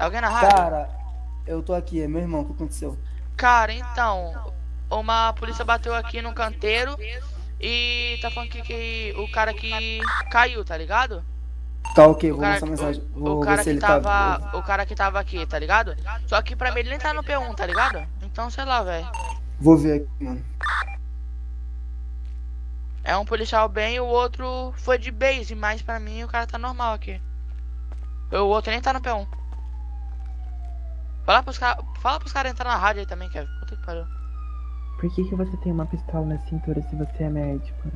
Alguém na rádio? Cara, eu tô aqui, é meu irmão, o que aconteceu? Cara, então, uma polícia bateu aqui no canteiro e tá falando que, que o cara que caiu, tá ligado? Tá ok, O vou cara, mandar mensagem. o, Vou o cara que ele tava. tá. O cara que tava aqui, tá ligado? Só que pra mim ele nem tá no P1, tá ligado? Então, sei lá, velho. Vou ver aqui, mano. É um policial bem e o outro foi de base, mas pra mim o cara tá normal aqui. O outro nem tá no P1. Fala pros caras fala pros caras entrar na rádio aí também, Kevin. Puta que pariu. Por que, que você tem uma pistola na cintura se você é médico?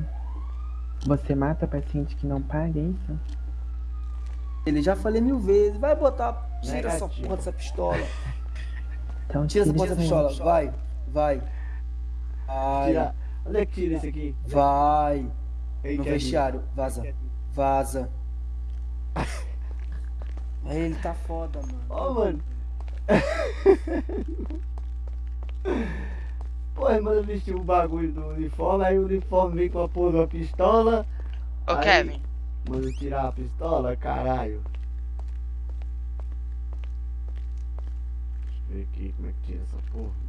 Você mata paciente que não paga, é isso? Ele já falei mil vezes, vai botar. Tira essa porra dessa pistola. Então Tira essa porra dessa pistola, vai, vai. Vai. Tira. Onde é que tira esse aqui? Vai. Ei, no vestiário, vaza. Vaza. Aí ele tá foda, mano. Ó, mano. Pô, irmão, eu vesti o bagulho do uniforme, aí o uniforme vem com a porra da pistola. Ô, aí, Kevin. Mano, tirar a pistola, caralho. Deixa eu ver aqui como é que tira essa porra.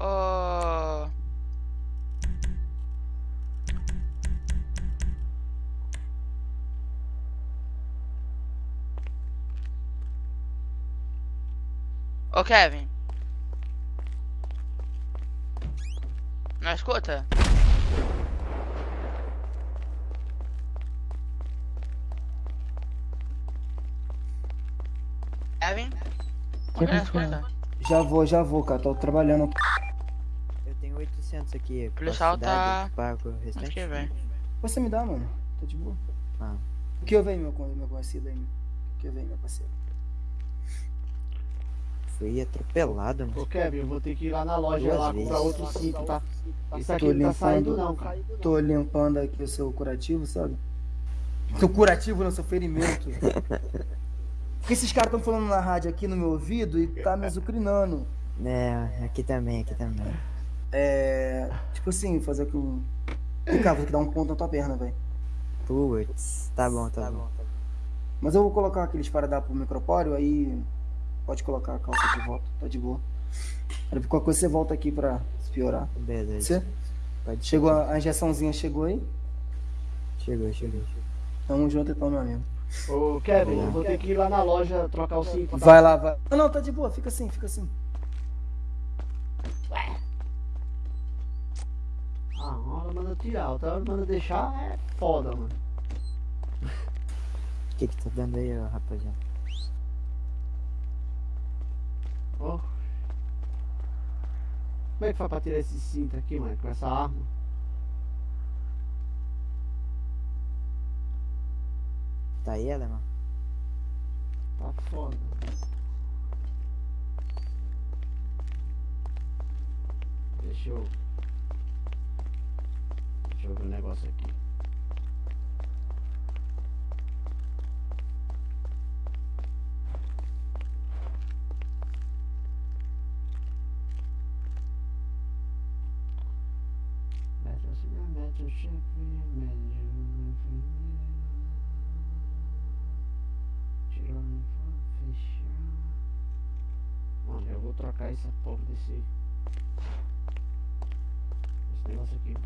Ô. Ô Kevin. Não escuta? Kevin? Que Não escuta? Já vou, já vou, cara. Tô trabalhando. Eu tenho 800 aqui. O policial tá- Pago restante? Que vem. Você me dá, mano. Tá de boa. Ah. O que eu venho, meu, meu conhecido aí? O que eu venho, meu parceiro? Fui atropelado, mano. Ô Kevin, eu vou ter que ir lá na loja Duas lá vezes. comprar outro cinto, tá? Isso aqui Tô não tá saindo não, limpando, cara. tô limpando aqui o seu curativo, sabe? Seu curativo não, seu ferimento. Porque esses caras estão falando na rádio aqui no meu ouvido e tá me azucrinando. É, aqui também, aqui também. É. Tipo assim, fazer aqui um. Vem cá, vou ter que dar um ponto na tua perna, velho. Putz, tá bom, tá, bom. Mas eu vou colocar aquele esparadrapo pro micropóreo, aí pode colocar a calça de volta, tá de boa. Aí qualquer coisa você volta aqui pra se piorar. Beleza. Você? Chegou a, a injeçãozinha, chegou aí? Chegou, chegou. Tamo junto então, meu amigo. Ô, Kevin, eu vou ter que ir lá na loja trocar o cinto. tá? Vai lá, vai. Não, não, tá de boa, fica assim, fica assim. Ah, uma hora manda tirar, outra hora manda deixar, é foda, mano. O que que tá dando aí, rapaziada? Ó. Como é que faz pra tirar esse cinto aqui, mano, com essa arma? Tá aí, alemão? Tá foda. Deixa eu. Deixa eu ver um negócio aqui. Médio, enfermeiro. Tirar, fechar. Mano, eu vou trocar essa porra desse. Esse negócio aqui.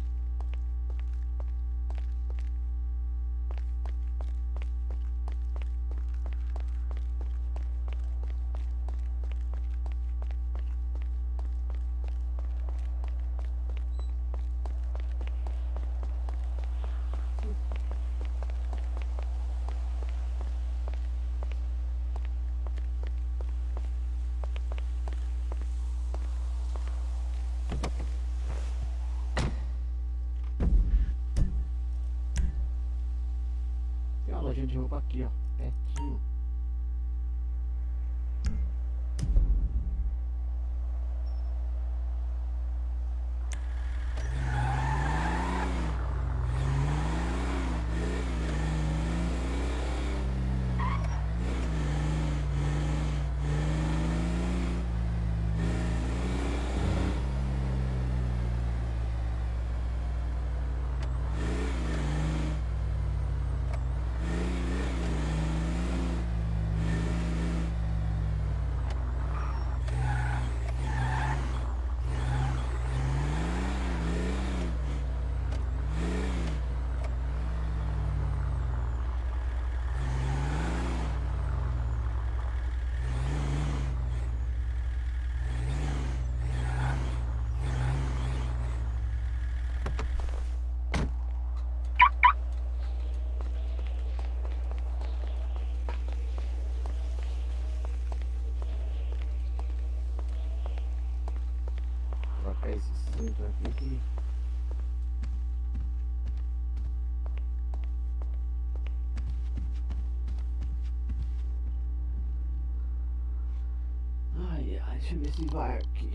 Deixa eu ver se vai aqui.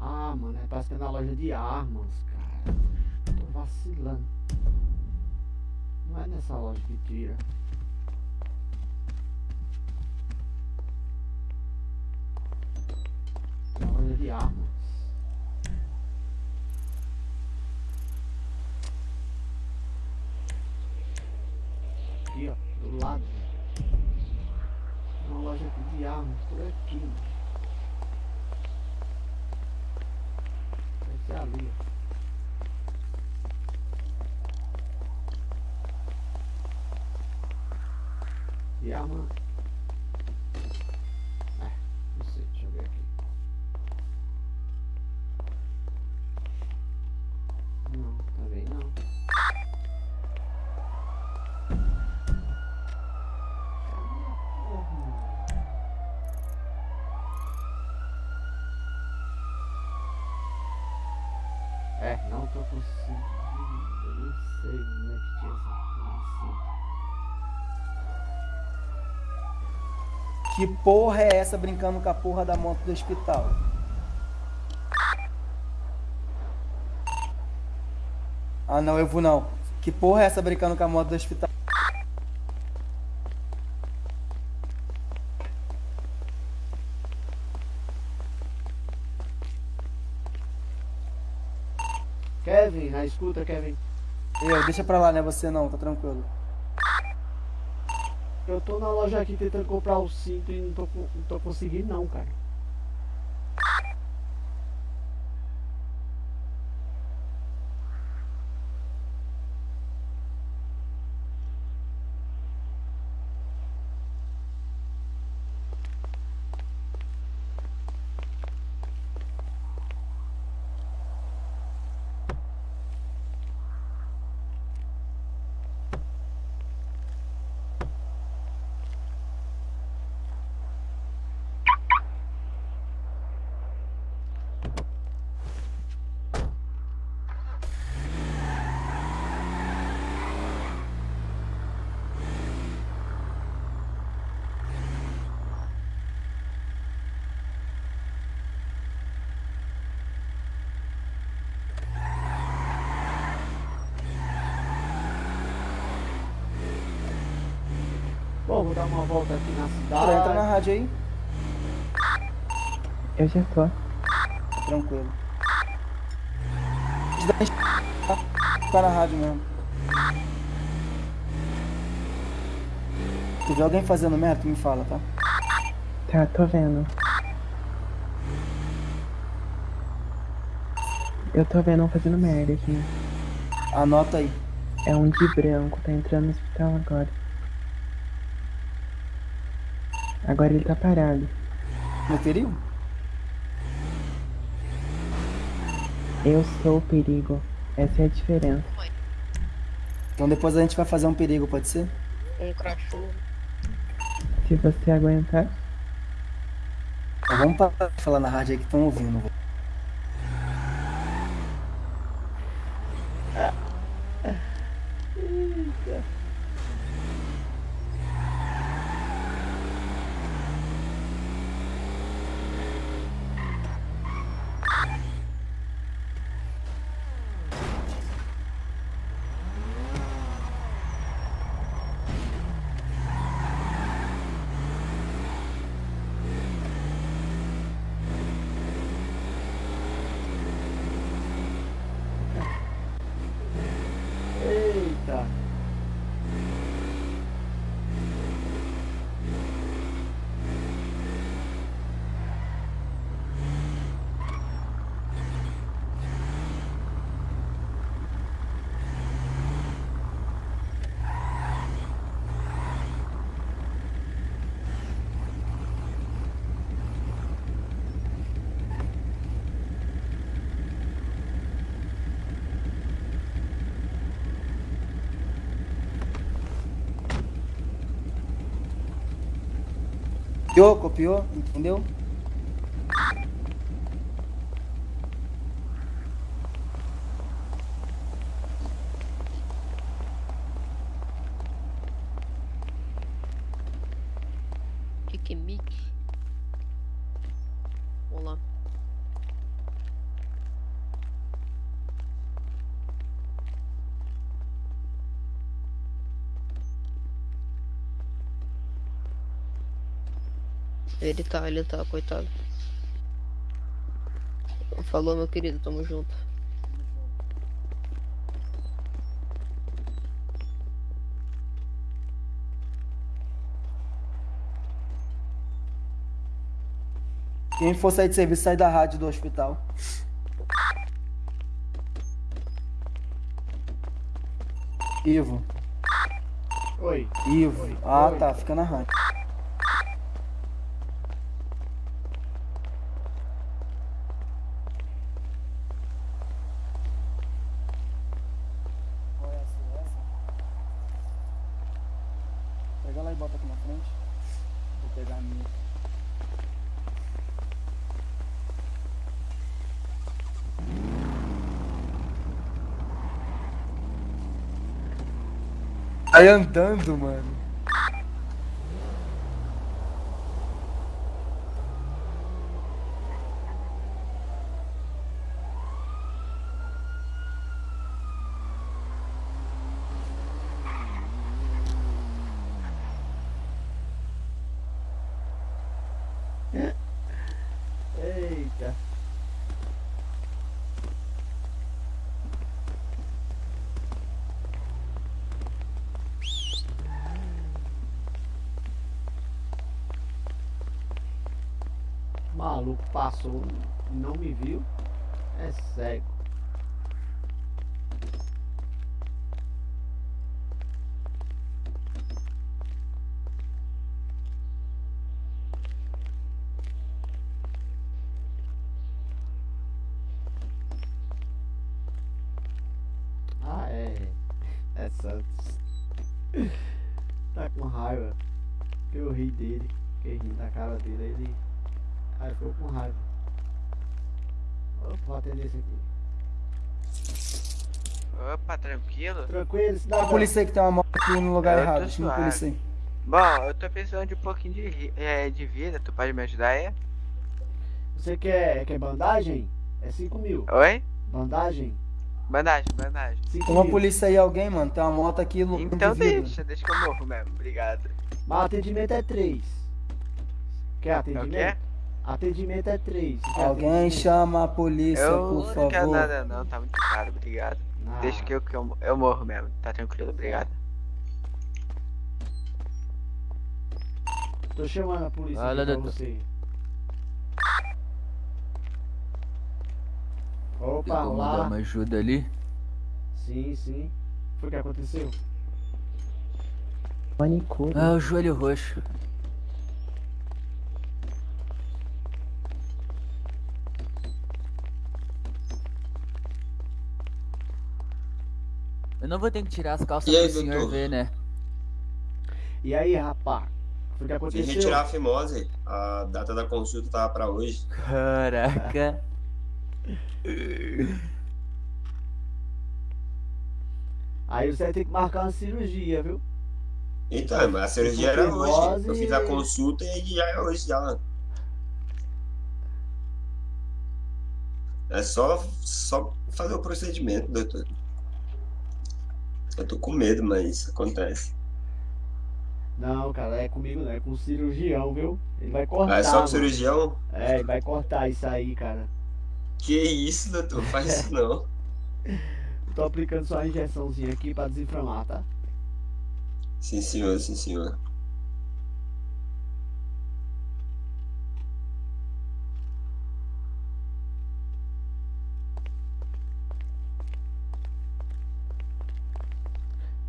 Ah, mano, é que é na loja de. Tô vacilando. Não é nessa loja que tira. É na loja de armas. Aqui, ó, do lado. Uma loja de armas, por aqui, mano. Vai ser ali, ó. E que porra é essa brincando com a porra da moto do hospital? Ah não, eu vou não. Que porra é essa brincando com a moto do hospital? Kevin, na escuta, Kevin. Eu, deixa pra lá, não é você não, tá tranquilo. Eu tô na loja aqui tentando comprar o cinto e não tô, não tô conseguindo não, cara. Vou dar uma volta aqui na cidade. Cara, entra na rádio aí. Eu já tô. Tranquilo. Tá? Tá na rádio mesmo. Tu vê alguém fazendo merda, tu me fala, tá? Tá, tô vendo. Eu tô vendo um fazendo merda aqui. Anota aí. É um de branco, tá entrando no hospital agora. Agora ele tá parado. No perigo? Eu sou o perigo. Essa é a diferença. Então depois a gente vai fazer um perigo, pode ser? Um cachorro. Se você aguentar. Então vamos parar de falar na rádio aí que estão ouvindo. velho. Eita. Copiou, copiou, entendeu? Que que é mic? Vamos lá. Ele tá, ele tá, coitado. Falou, meu querido, tamo junto. Quem for sair de serviço, sai da rádio do hospital. Ivo. Oi. Ivo. Ah, Oi. tá, fica na rádio. Pega lá e bota aqui na frente. Vou pegar a minha. Aí andando, mano. Eita. Maluco passou, não me viu. É cego. Ah, é. É Santos. tá com raiva. Eu ri dele. Fiquei rindo da cara dele. Ele. Aí ficou com raiva. Opa, vou atender esse aqui. Opa, tranquilo? Tranquilo, A cidadão. polícia aí que tem uma moto aqui no lugar Eu errado. Chama a polícia aí. Bom, eu tô precisando de um pouquinho de, é, de vida, tu pode me ajudar aí? Você quer, quer bandagem? É 5 mil. Oi? Bandagem? Bandagem, bandagem. Tem uma polícia aí, alguém, mano. Tem uma moto aqui no Então deixa, deixa que eu morro mesmo, obrigado. Mas atendimento é 3. Quer atendimento? quê? Atendimento é 3. Alguém chama a polícia, eu por não quero favor. nada não, tá muito caro, obrigado. Ah. Deixa que eu, que eu, eu morro mesmo, tá tranquilo, obrigado. Tô chamando a polícia pra doutor. você. Opa, como dar lá. uma ajuda ali? Sim, sim. Foi o que aconteceu? Manicure. Ah, o joelho roxo. Eu não vou ter que tirar as calças E aí, pro senhor doutor? ver, né? E aí, rapá? Foi o que aconteceu? retirar a fimose. A data da consulta tava pra hoje. Caraca. Aí você vai ter que marcar uma cirurgia, viu? Então, mas a cirurgia era hoje. Eu fiz a consulta e já é hoje já. É só, só fazer o procedimento, doutor. Eu tô com medo, mas acontece. Não, cara, é comigo não, é com o cirurgião, viu? Ele vai cortar. Ah, é só com o cirurgião? É, ele vai cortar isso aí, cara. Que isso, doutor? Faz isso não. Tô aplicando só a injeçãozinha aqui pra desinflamar, tá? Sim, senhor, sim, senhor.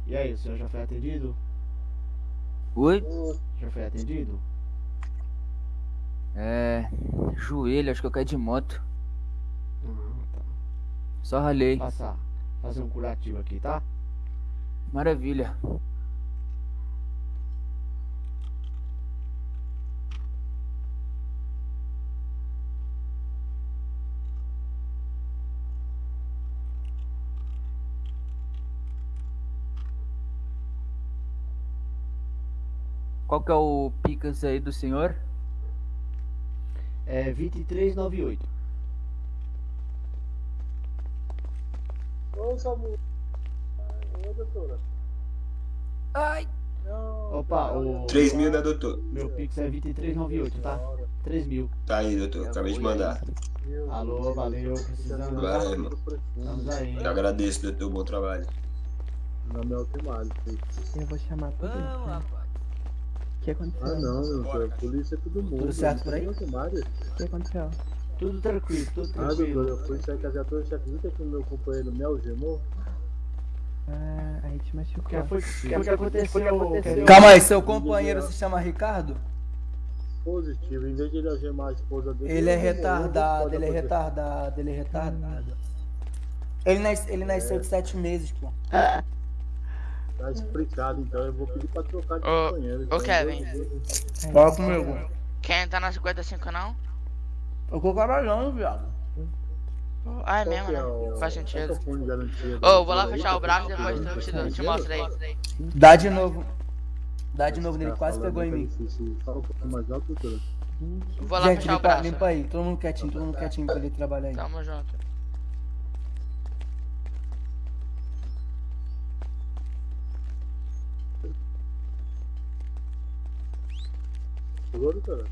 E aí, o senhor já foi atendido? Oi? Já foi atendido? É. Joelho, acho que eu caí de moto. Uhum, tá. Só ralei. Passar. Fazer um curativo aqui, tá? Maravilha. Qual que é o Picas aí do senhor? É 2398. Ô, Samu. Ô, doutora. Ai. Opa, o. 3 mil, né, doutor? Meu Pix é 2398, tá? 3 mil. Tá aí, doutor. Acabei de mandar. Alô, valeu, precisando. Vai, irmão. Estamos aí. Eu agradeço, doutor. Bom trabalho. Meu nome é Altemari. Eu vou chamar tudo. Vamos, rapaz. O que aconteceu? Ah, não, meu. Polícia é todo mundo. Tudo certo por aí? O que aconteceu? Tudo tranquilo, tudo Ah, doutor, tranquilo. eu fui sair com a viatura, você acredita que o meu companheiro me algemou? Ah, aí te machucou. Que foi, que que aconteceu? Calma aí, seu companheiro se chama Ricardo? Positivo, em vez de ele algemar a esposa dele... Ele é algemou, retardado, pode ele é retardado, ele é retardado. Ele, nas, ele nasceu de sete meses, pô. Tá explicado, então eu vou pedir pra trocar de Ô, companheiro. ô então, Kevin. Fala comigo. Quem tá na 55 não? Eu tô trabalhando, viado. Ah, é Qual mesmo, né? é o- Faz sentido. é o Ô, eu vou lá fechar o braço e gente depois eu te, te o mostro aí. Dá de novo. Dá de novo nele, Tá quase pegou em mim. Fala um mais alto. Vou lá Gente, fechar o limpa, braço. limpa aí, todo mundo quietinho, todo mundo quietinho pra ele trabalhar aí. Tamo junto. Chegou, doutora?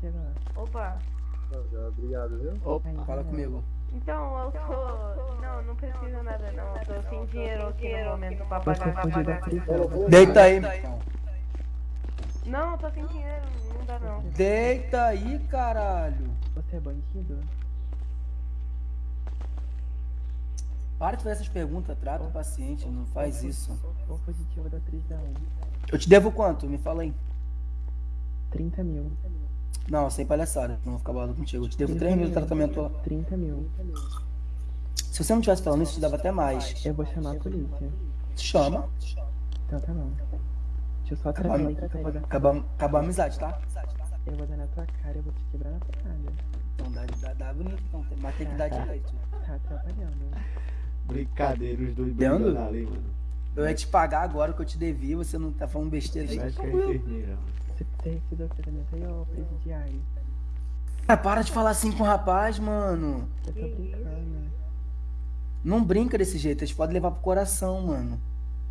chegou. Opa. Obrigado, viu? Opa. Fala comigo. Então, eu tô. Não, não precisa nada não. Eu tô sem dinheiro aqui no momento pra pagar. Deita aí. Não, eu tô sem dinheiro, não dá não. Deita aí, caralho. Você é bandido? Para de fazer essas perguntas, trata o paciente, não faz isso. Ou positivo da prisão? Eu te devo quanto? Me fala aí. 30 mil. Não, sem palhaçada, não vou ficar balado contigo. Eu te devo 3 mil de tratamento lá. 30 mil. Se você não tivesse falando isso, eu te dava até mais. Eu vou chamar a polícia. Chama. Então tá bom. Deixa eu só Acabar, que dar. acabar, acabar a amizade, tá? Eu vou dar na tua cara, eu vou te quebrar na porrada. Então dá, dá, dá bonito, então, tem- mas tem que dar direito. Tá atrapalhando. Brincadeira, os dois brigando ali, mano. Eu ia te pagar agora o que eu te devia, você não tá falando besteira aí. Médica é Você você recebeu o tratamento aí, ô presidiário? Ah, para de falar assim com o rapaz, mano. Eu tô brincando. Não brinca desse jeito, eles podem levar pro coração, mano.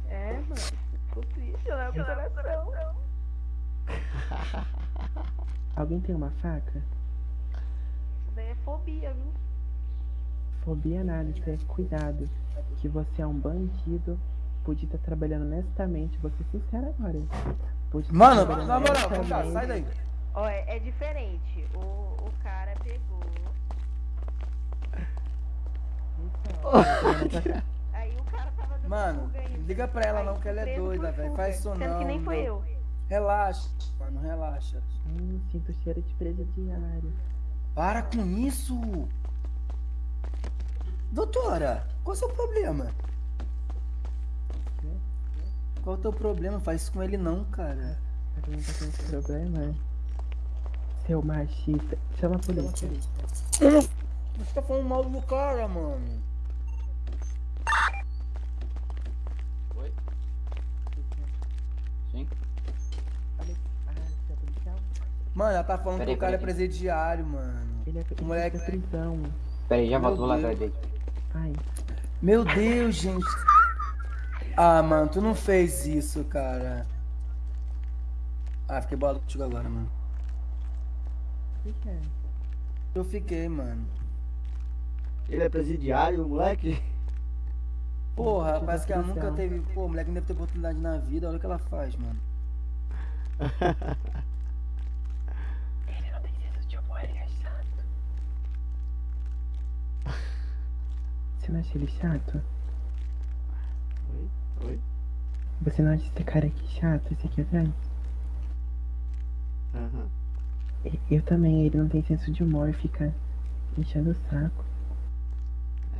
É, mano. Ficou triste, né? O coração. Alguém tem uma faca? Isso daí é fobia, viu? Fobia nada, isso é cuidado. Que você é um bandido, podia estar trabalhando honestamente, vou ser sincero agora. Mano, na moral, vem cá, honestamente. sai daí. Ó, é, é diferente. O, o cara pegou. Aí o cara tava dando Mano, liga pra ela não, que ela é doida, velho. Faz isso sendo não. que nem foi eu. Relaxa, mano, relaxa. Hum, sinto cheiro de presidiário. Para com isso! Doutora, qual é o seu problema? Qual é o teu problema? Faz isso com ele não, cara. Você não tá com esse problema? Seu machista. Chama a polícia. Você tá falando mal do cara, mano. Oi? Sim? Ah, você é policial? Mano, ela tá falando Peraí, que o cara é presidiário, mano. Ele é O moleque. da prisão. Pera aí, já Meu volto, vou lá atrás dele. Ai, Meu Deus, gente. Ah, mano, tu não fez isso, cara. Ah, fiquei bolado contigo agora, mano. o que é? Eu fiquei, mano. Ele é presidiário, moleque? Porra, parece que ela nunca teve. Pô, o moleque não deve ter oportunidade na vida. Olha o que ela faz, mano. Ele não tem senso de humor, ele é chato. Você não acha ele chato? Oi? Você não acha esse cara aqui chato, esse aqui atrás? Aham. E- Eu também, ele não tem senso de humor, fica enchendo o saco.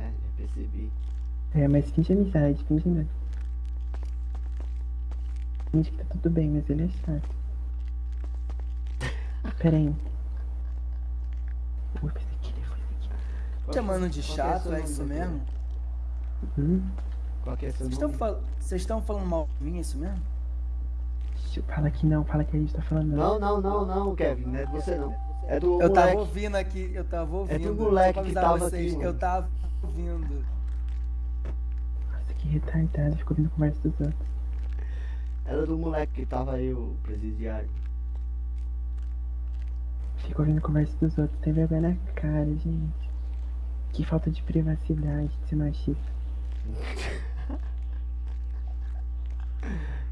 É, já percebi. É, mas finge amizade, finge amizade. Finge que tá tudo bem, mas ele é chato. Pera aí. Ups, aqui, ele foi aqui. Chamando de é chato, é isso mesmo? Hum? Qual que é Vocês estão nome? fal... Vocês estão falando mal de mim, é isso mesmo? Fala que não, fala que a gente tá falando Não, não, não, não, Kevin, não é de você não. É do Eu tava moleque. ouvindo aqui, eu tava ouvindo. É do moleque que tava vocês, aqui, Eu tava ouvindo. Nossa, que retardado, ficou ouvindo conversa dos outros. Era do moleque que tava aí, o presidiário. Ficou ouvindo conversa dos outros, tem vergonha na cara, gente. Que falta de privacidade de ser machista.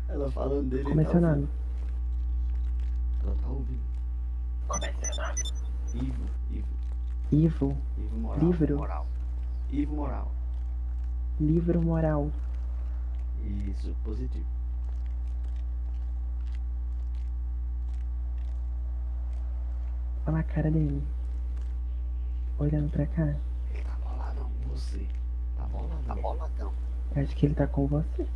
Ela falando dele. Como é tá seu ouvindo. nome? Ela tá ouvindo. Como é seu nome? Ivo, Ivo, Ivo. Ivo Moral. Livro. Moral. Ivo Moral. Livro moral. Isso, positivo. Olha a cara dele. Olhando pra cá. Ele tá boladão com você. Tá boladão. Tá boladão. Eu acho que ele tá com você.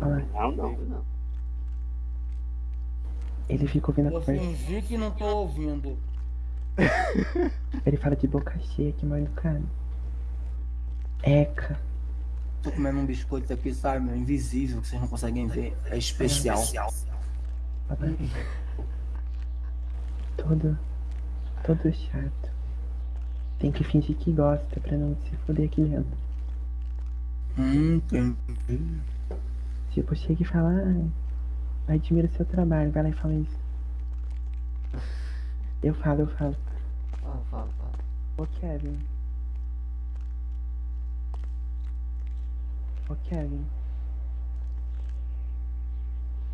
Não, lá. não, não. não. Ele fica ouvindo a Vou conversa. fingir que não tô ouvindo. Ele fala de boca cheia que mal educado. Eca. Tô comendo um biscoito aqui, sabe, meu? Invisível, que vocês não conseguem ver. É especial. Fala aí. Todo. Todo chato. Tem que fingir que gosta pra não se foder aqui dentro. Hum, entendi. Tipo, chega e fala, ah, admiro o seu trabalho, vai lá e fala isso. Eu falo, eu falo. Fala, fala, fala. Ô Kevin. Ô Kevin.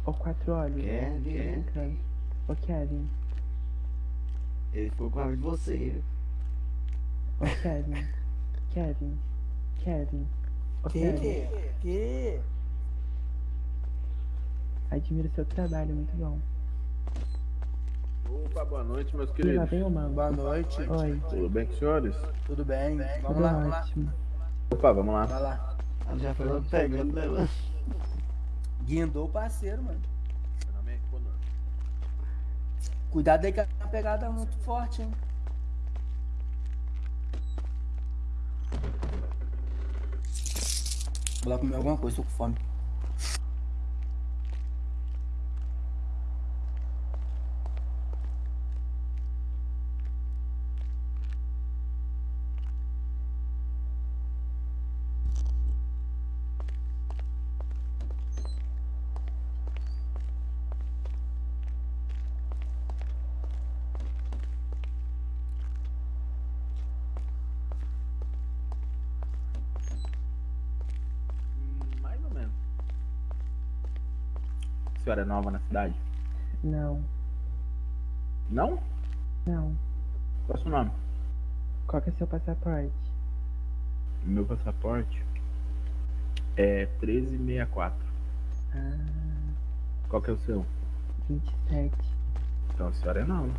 Ô quatro olhos. Kevin, brincando. Ô Kevin. Ele ficou com raiva de você. Ô Kevin. Kevin. Kevin. Ô Que? Kevin. Que? Admiro seu trabalho, muito bom. Opa, boa noite, meus E lá queridos. vem o mano. Boa noite. Oi. Tudo bem com os senhores? Tudo bem? Vamos Tudo lá, vamos lá. Opa, vamos lá. Vai lá. Ela já foi logo pegando, né, mano? Guindou o parceiro, mano. Meu nome é Conan. Cuidado aí que a pegada é muito forte, hein? Vou lá comer alguma coisa, tô com fome. A senhora é nova na cidade? Não, Não? não. Qual é o seu nome? Qual que é seu passaporte? Meu passaporte é 1364. Ah, Qual que é o seu? 27. Então a senhora é nova.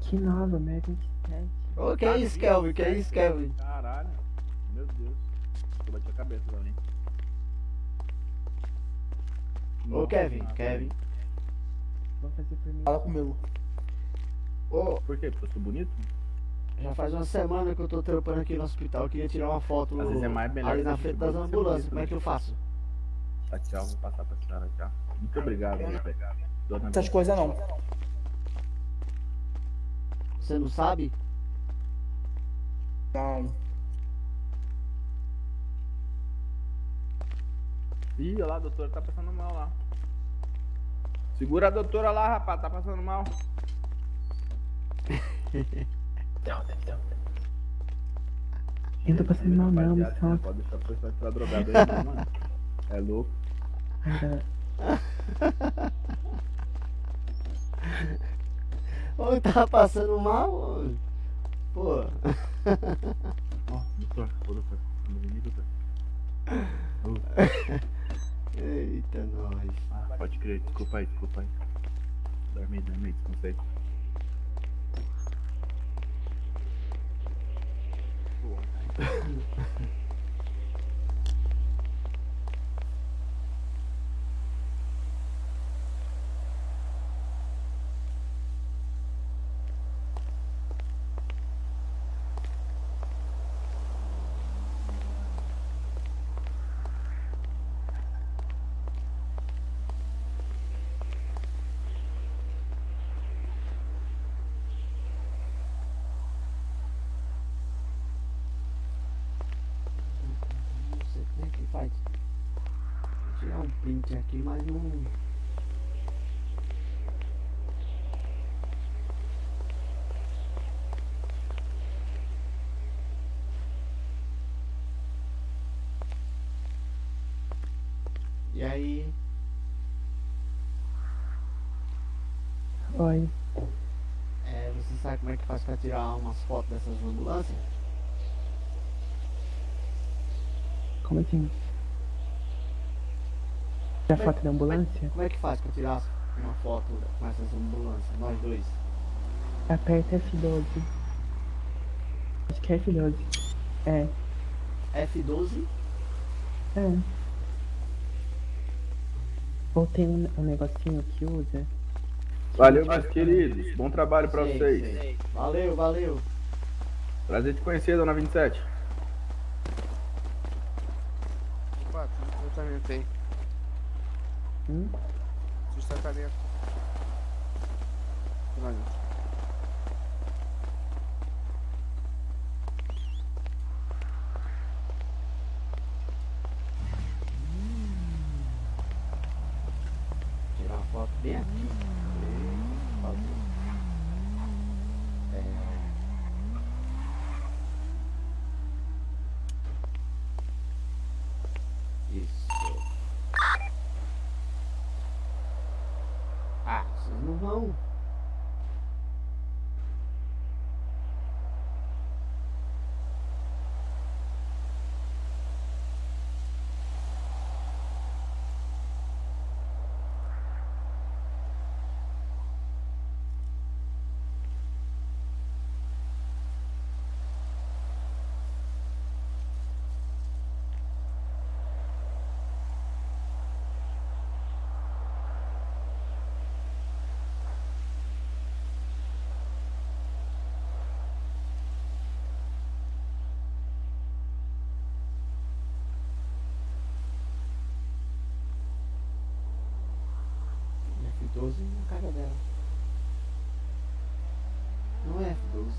Que nova, né? 27. Ô, que é isso, Kelvin? Que é isso, Kelvin? Caralho. Meu Deus. Eu bati a cabeça também. Ô, Kevin, Kevin. Vamos fazer por mim. Fala comigo. Ô, Por quê? Porque eu sou bonito? já faz uma semana que eu tô trampando aqui no hospital. Eu queria tirar uma foto Às vezes é mais melhor ali na frente das ambulâncias. bonito, Como é que eu faço? Tá, tchau. Vou passar pra senhora, tchau. Muito obrigado, né? Dona Essas coisas não. Você não sabe? Não. Ih, olha lá, a doutora tá passando mal lá. Segura a doutora lá, rapaz, tá passando mal. Eu não tô passando mal não, me solta. Pode deixar a pessoa entrar drogada aí, não, mano. É louco. Ô, tava passando mal? Pô. Ó, doutor, ô doutor. Anda bem, doutor. Eita, nós. Ah, pode crer, desculpa aí, desculpa aí. Dorme aí, dorme aí, descansa aí. Não sei como é que faz. Vou tirar um print aqui, mas não. E aí? Oi. É, você sabe como é que faz pra tirar umas fotos dessas ambulâncias? Como assim? Tira foto da ambulância? Como é que faz pra tirar uma foto com essas ambulâncias, nós dois? Aperta F12. Acho que é F12. É. F12? É. Ou tem um, um negocinho que usa. Valeu, meus queridos. Bom trabalho pra Sei, vocês. sei. Valeu, valeu. Prazer te conhecer, dona 27. Opa, tratamento aí. Hum? Tirar uma foto bem aqui. Por favor. Vocês não vão. F12 na cara dela. Não é F12.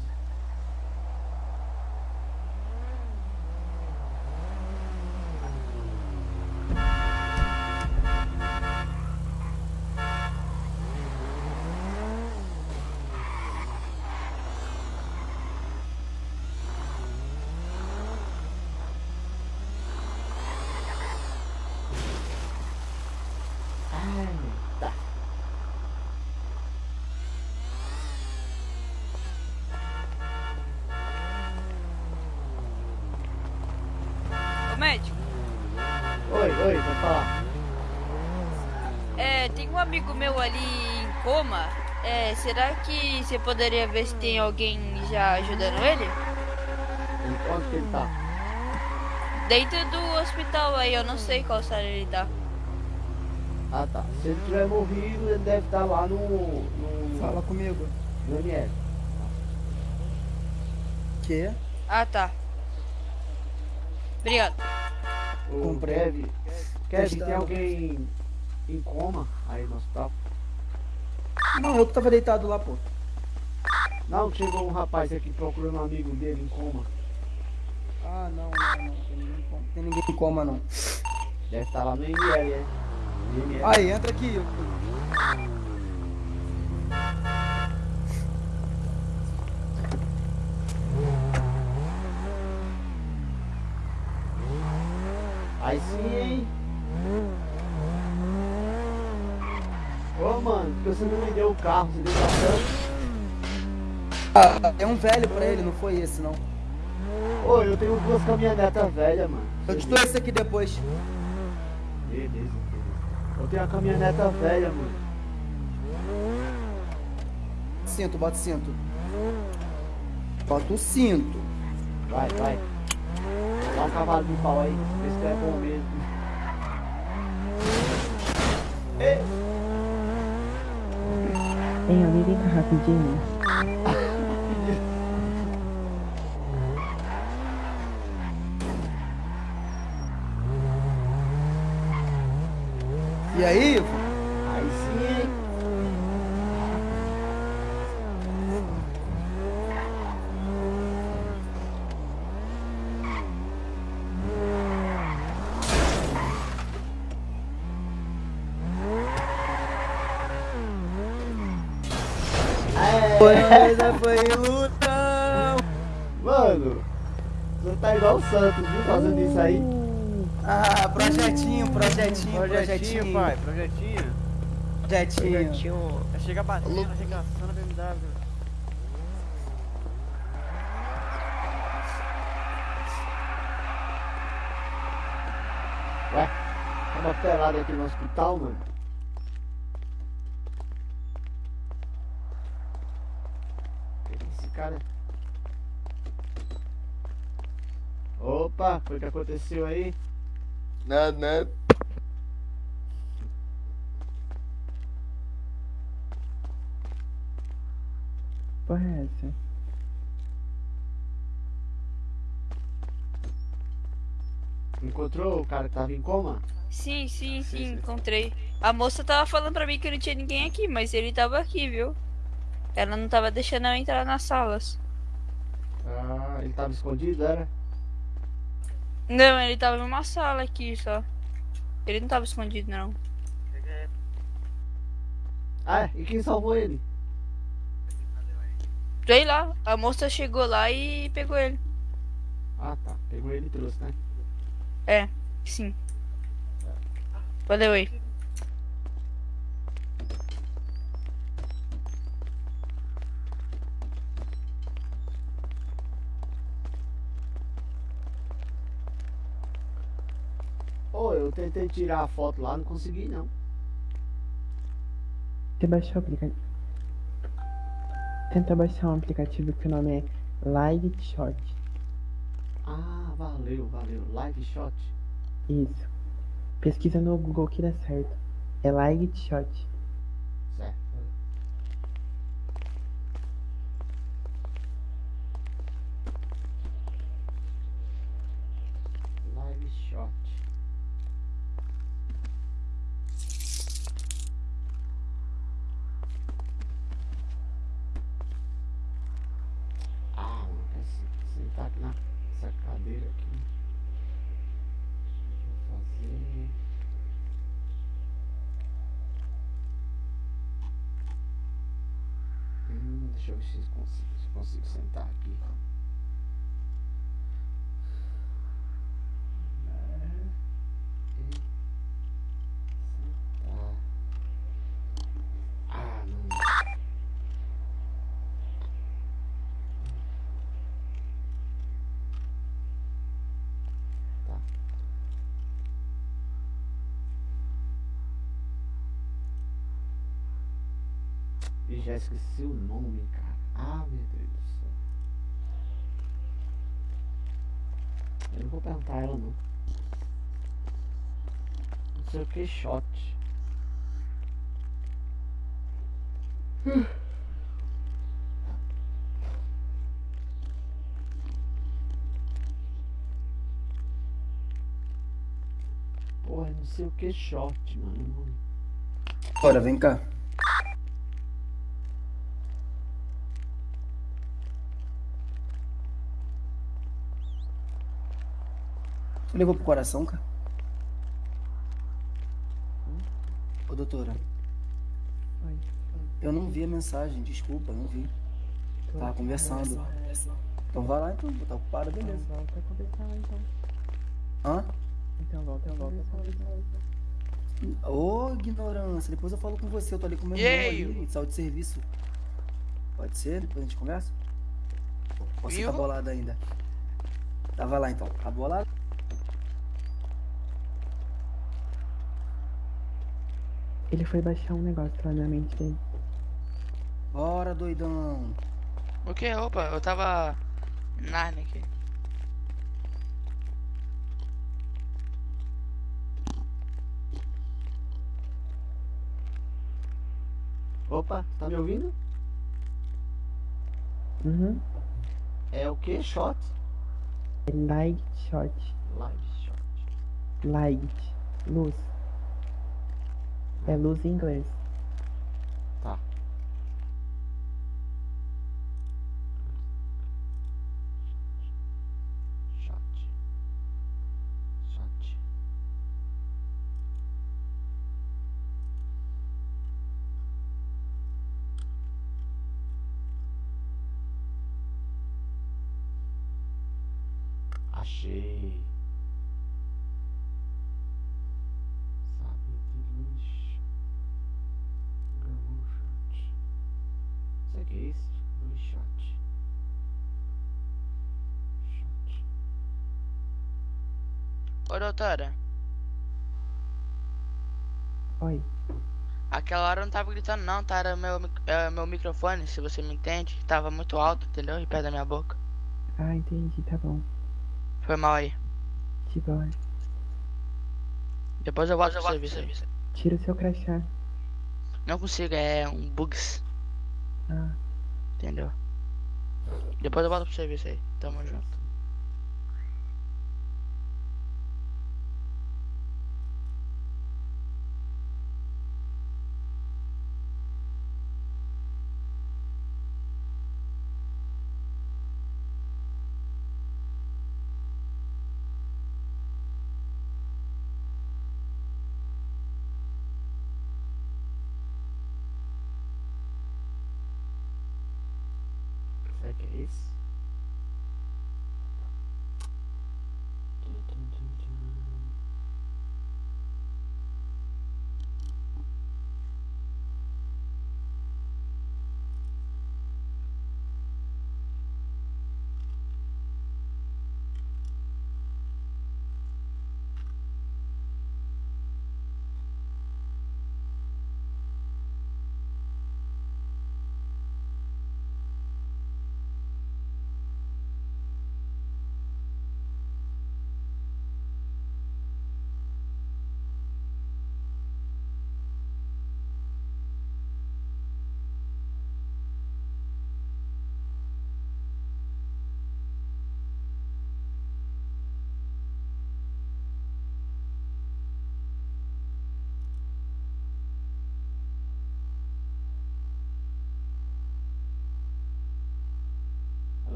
Ai, tá. Ô médico, Oi, oi, pode falar. é, tem um amigo meu ali em coma. É, será que você poderia ver se tem alguém já ajudando ele? Onde que ele tá? Dentro do hospital aí, eu não sei qual sala ele tá. Ah tá. Se ele tiver morrido, ele deve estar lá no. no Fala comigo. No ML. Que? Ah, tá. Obrigado. O Kevin. Kevin, tem alguém em coma aí no hospital? Não, eu que tava deitado lá, pô. Não, chegou um rapaz aqui procurando um amigo dele em coma. Ah, não, não, não. Tem ninguém em coma, tem ninguém em coma não. Deve estar lá no ML, é. Aí, entra aqui. Aí sim, hein? Ô mano, por que você não me deu o carro? Você deu bastante? Ah, é um velho pra ele, não foi esse não. Ô, eu tenho duas caminhonetas velhas, mano. Eu te dou esse aqui depois. Beleza. Eu tenho a caminhoneta velha, mano. Cinto, bota o cinto. Bota o cinto. Vai, vai. Dá um cavalo de pau aí, vê se é bom mesmo. Ei. Ei, alguém vem cá rapidinho. E aí, Ivo? Igual o Santos, viu? Fazendo isso aí. Ah, projetinho, projetinho, Projetinho, pai, projetinho. Projetinho. Projetinho. Chega batendo, arregaçando a BMW. Ué, tá uma pelada aqui no hospital, mano. Esse cara. Opa, foi o que aconteceu aí? Nada, nada. Porra é essa? Encontrou o cara que tava em coma? Sim, sim, sim, encontrei. A moça tava falando pra mim que não tinha ninguém aqui, mas ele tava aqui, viu? Ela não tava deixando eu entrar nas salas. Ah, ele tava escondido, era? Não, ele tava em uma sala aqui só. Ele não tava escondido, não. Ah, e quem salvou ele? Sei lá, a moça chegou lá e pegou ele. Ah, tá. Pegou ele e trouxe, né? É, sim. Valeu aí. Tentei tirar a foto lá, não consegui não. Você baixou o aplicativo. Tenta baixar um aplicativo que o nome é Live Shot. Ah, valeu, valeu. Live shot. Isso. Pesquisa no Google que dá certo. É Live Shot. Certo. Live shot. Ah, mano, quer se- sentar aqui nessa cadeira aqui. Deixa eu fazer. Hum, deixa eu ver se consigo, se consigo sentar aqui. É, e sentar. Ah, não. Tá. Esqueci o nome, cara. Ah, meu Deus do céu. Eu não vou perguntar ela, não. Não sei o que, shot. Porra, não sei o que, shot, mano. Bora, vem cá. Você levou pro coração, cara? Ô, doutora. Oi. Eu não vi a mensagem, desculpa, não vi. Tava conversando. Então vai lá então, tá ocupado, beleza. Então volta a conversar lá então. Hã? Então volta, volta a conversar. Ô, ignorância, depois eu falo com você, eu tô ali com meu E irmão aí? ali, saúde de serviço. Pode ser? Depois a gente conversa? Você tá bolado ainda? Tá, vai lá então. Tá bolado? Ele foi baixar um negócio lá na mente dele. Bora, doidão. O que? Opa, eu tava. Narnia aqui. Opa, tá me ouvindo? Uhum. É o que? Shot? É Light Shot. Live shot. Light. Luz. É luz em inglês. Tá. Shot. Shot. Achei. Sabe de lixo. Gamushot. Isso que é isso? Blue shot. Shot. Oi. Aquela hora eu não tava gritando, não, tá? Era meu, é, meu microfone, se você me entende. Tava muito alto, entendeu? E perto da minha boca. Ah, entendi, tá bom. Foi mal aí. De boa. Depois eu volto pro serviço aí. Tira o seu crachá. Não consigo, é um bugs, Ah, entendeu? Depois eu volto pro serviço aí. Tamo junto. Será que é esse? Tum, tum, tum, tum.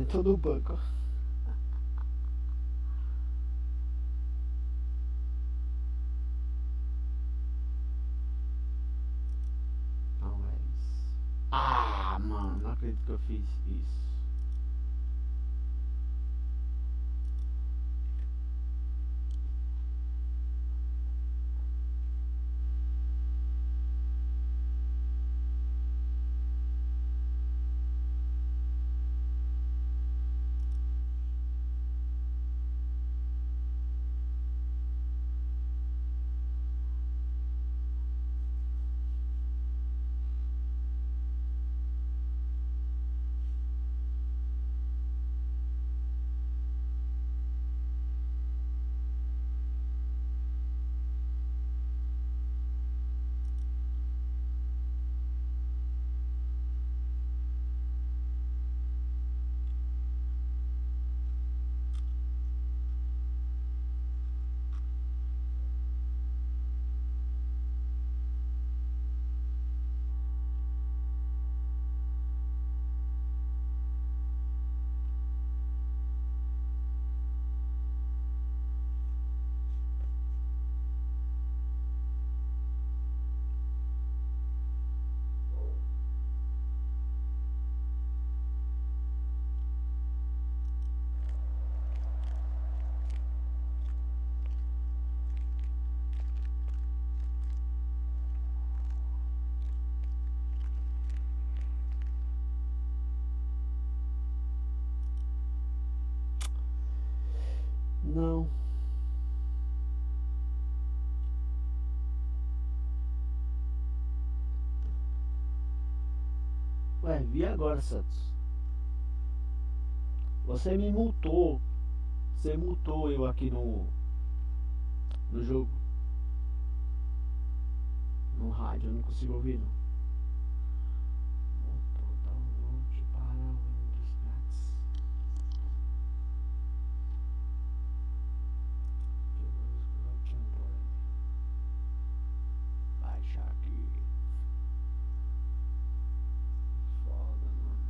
Sentou no banco. Não é isso. Ah, mano, não acredito que eu fiz isso. Não. Ué, vi agora, Santos. Você me multou. Você multou eu aqui no. No jogo. No rádio, eu não consigo ouvir não. Multou download para Windows grátis. Baixa aqui. Foda, mano.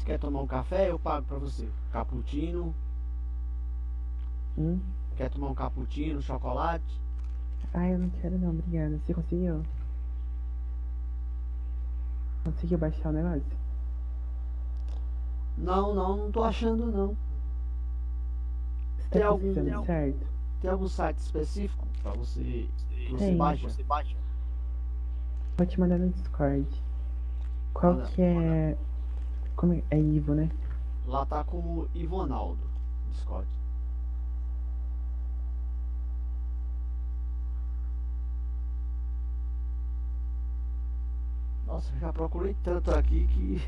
Se quer tomar um café, eu pago pra você. Cappuccino. Hum? Quer tomar um cappuccino, chocolate? Ah, eu não quero não, obrigada. Você conseguiu? Conseguiu baixar o negócio? Não, não, não tô achando não. Você Tem tá algum, tem, algum- certo? tem algum site específico pra você que você baixa? Você baixa? Vou te mandar no Discord. Qual Manda, que é. Como é? É Ivo, né? Lá tá como Ivonaldo, Discord. Nossa, já procurei tanto aqui que.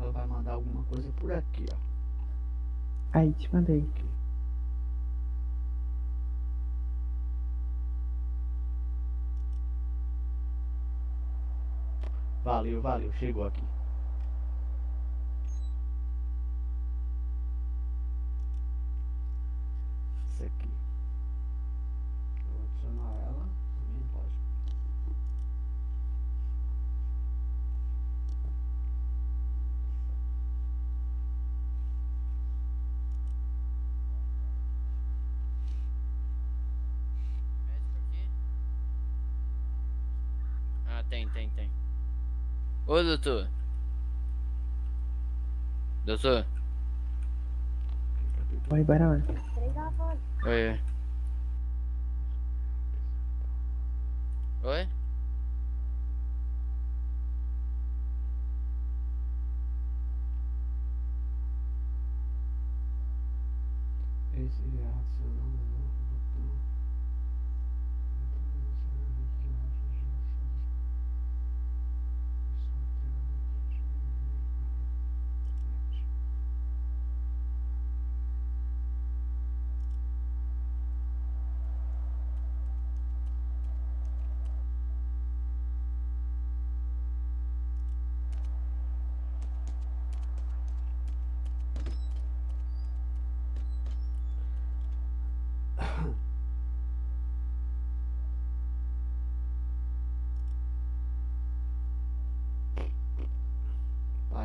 Ela vai mandar alguma coisa por aqui, ó. Aí, te mandei. Valeu, valeu, chegou aqui. tem, tem, tem. Ô, doutor. Doutor. Oi, Barão. Oi. oi. Oi? Esse reacional não botão.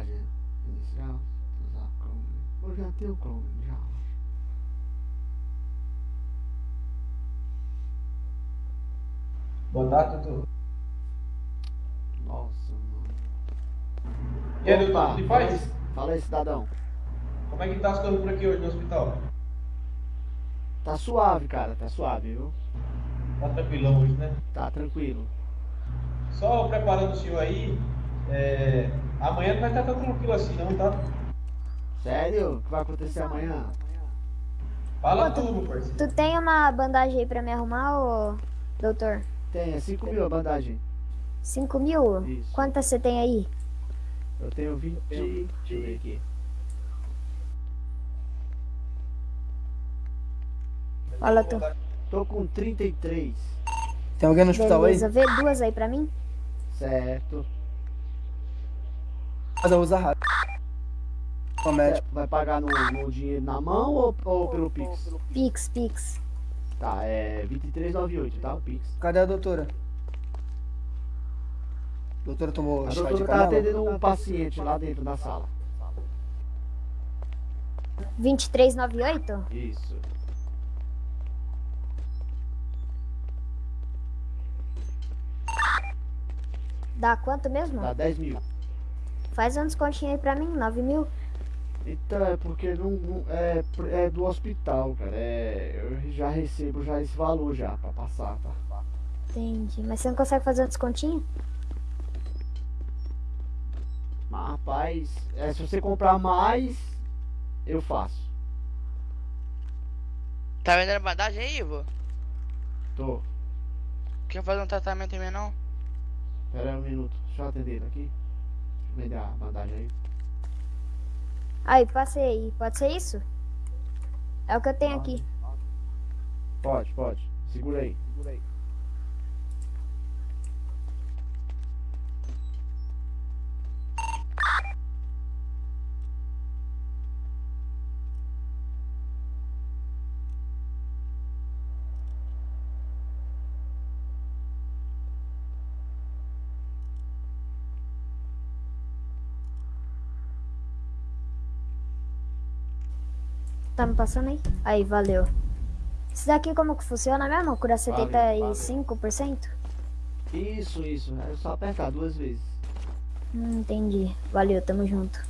Página inicial, usar Chrome. Eu já tenho Chrome, já. Boa tarde, doutor. Nossa, mano. E aí, tudo em paz? Fala aí, cidadão. Como é que tá as coisas por aqui hoje no hospital? Tá suave, cara, tá suave, viu? Tá tranquilão hoje, né? Tá tranquilo. Só preparando o senhor aí, é... amanhã não vai estar tão tranquilo assim não, tá? Sério? O que vai acontecer amanhã? Fala Pô, tudo, parceiro. Tu tem uma bandagem aí pra me arrumar, ô doutor? Tem, é 5 mil a bandagem. 5 mil? Isso. Quantas você tem aí? Eu tenho 20. Deixa eu ver aqui. Fala tu. Tô com 33. Tem alguém no hospital Beleza, aí? vê duas aí pra mim? Certo. Eu uso rápido. Médico. Vai pagar no, no dinheiro na mão ou, ou pelo Pix? Pix, Pix. Tá, é 2398, tá? O Pix. Cadê a doutora? A doutora tomou A chá de doutora tá atendendo um paciente lá dentro da sala. 2398? Isso. Dá quanto mesmo? Dá 10 mil. Faz um descontinho aí pra mim, 9 mil. Então é porque não, não- é, é do hospital, cara. É, eu já recebo já esse valor já pra passar, tá? Entendi. Mas você não consegue fazer um descontinho? Mas rapaz, é, se você comprar mais, eu faço. Tá vendendo bandagem aí, Ivo? Tô. Quer fazer um tratamento em mim não? Pera aí um minuto. Deixa eu atender aqui. Eu vender a bandagem aí. Aí, passei aí. Pode ser isso? É o que eu tenho aqui. Pode, pode. Segura aí. Segura aí. Me passando aí? Aí, valeu. Isso daqui como que funciona mesmo? Cura Valeu, 75%? Isso, isso. É só apertar duas vezes. Hum, entendi. Valeu, tamo junto.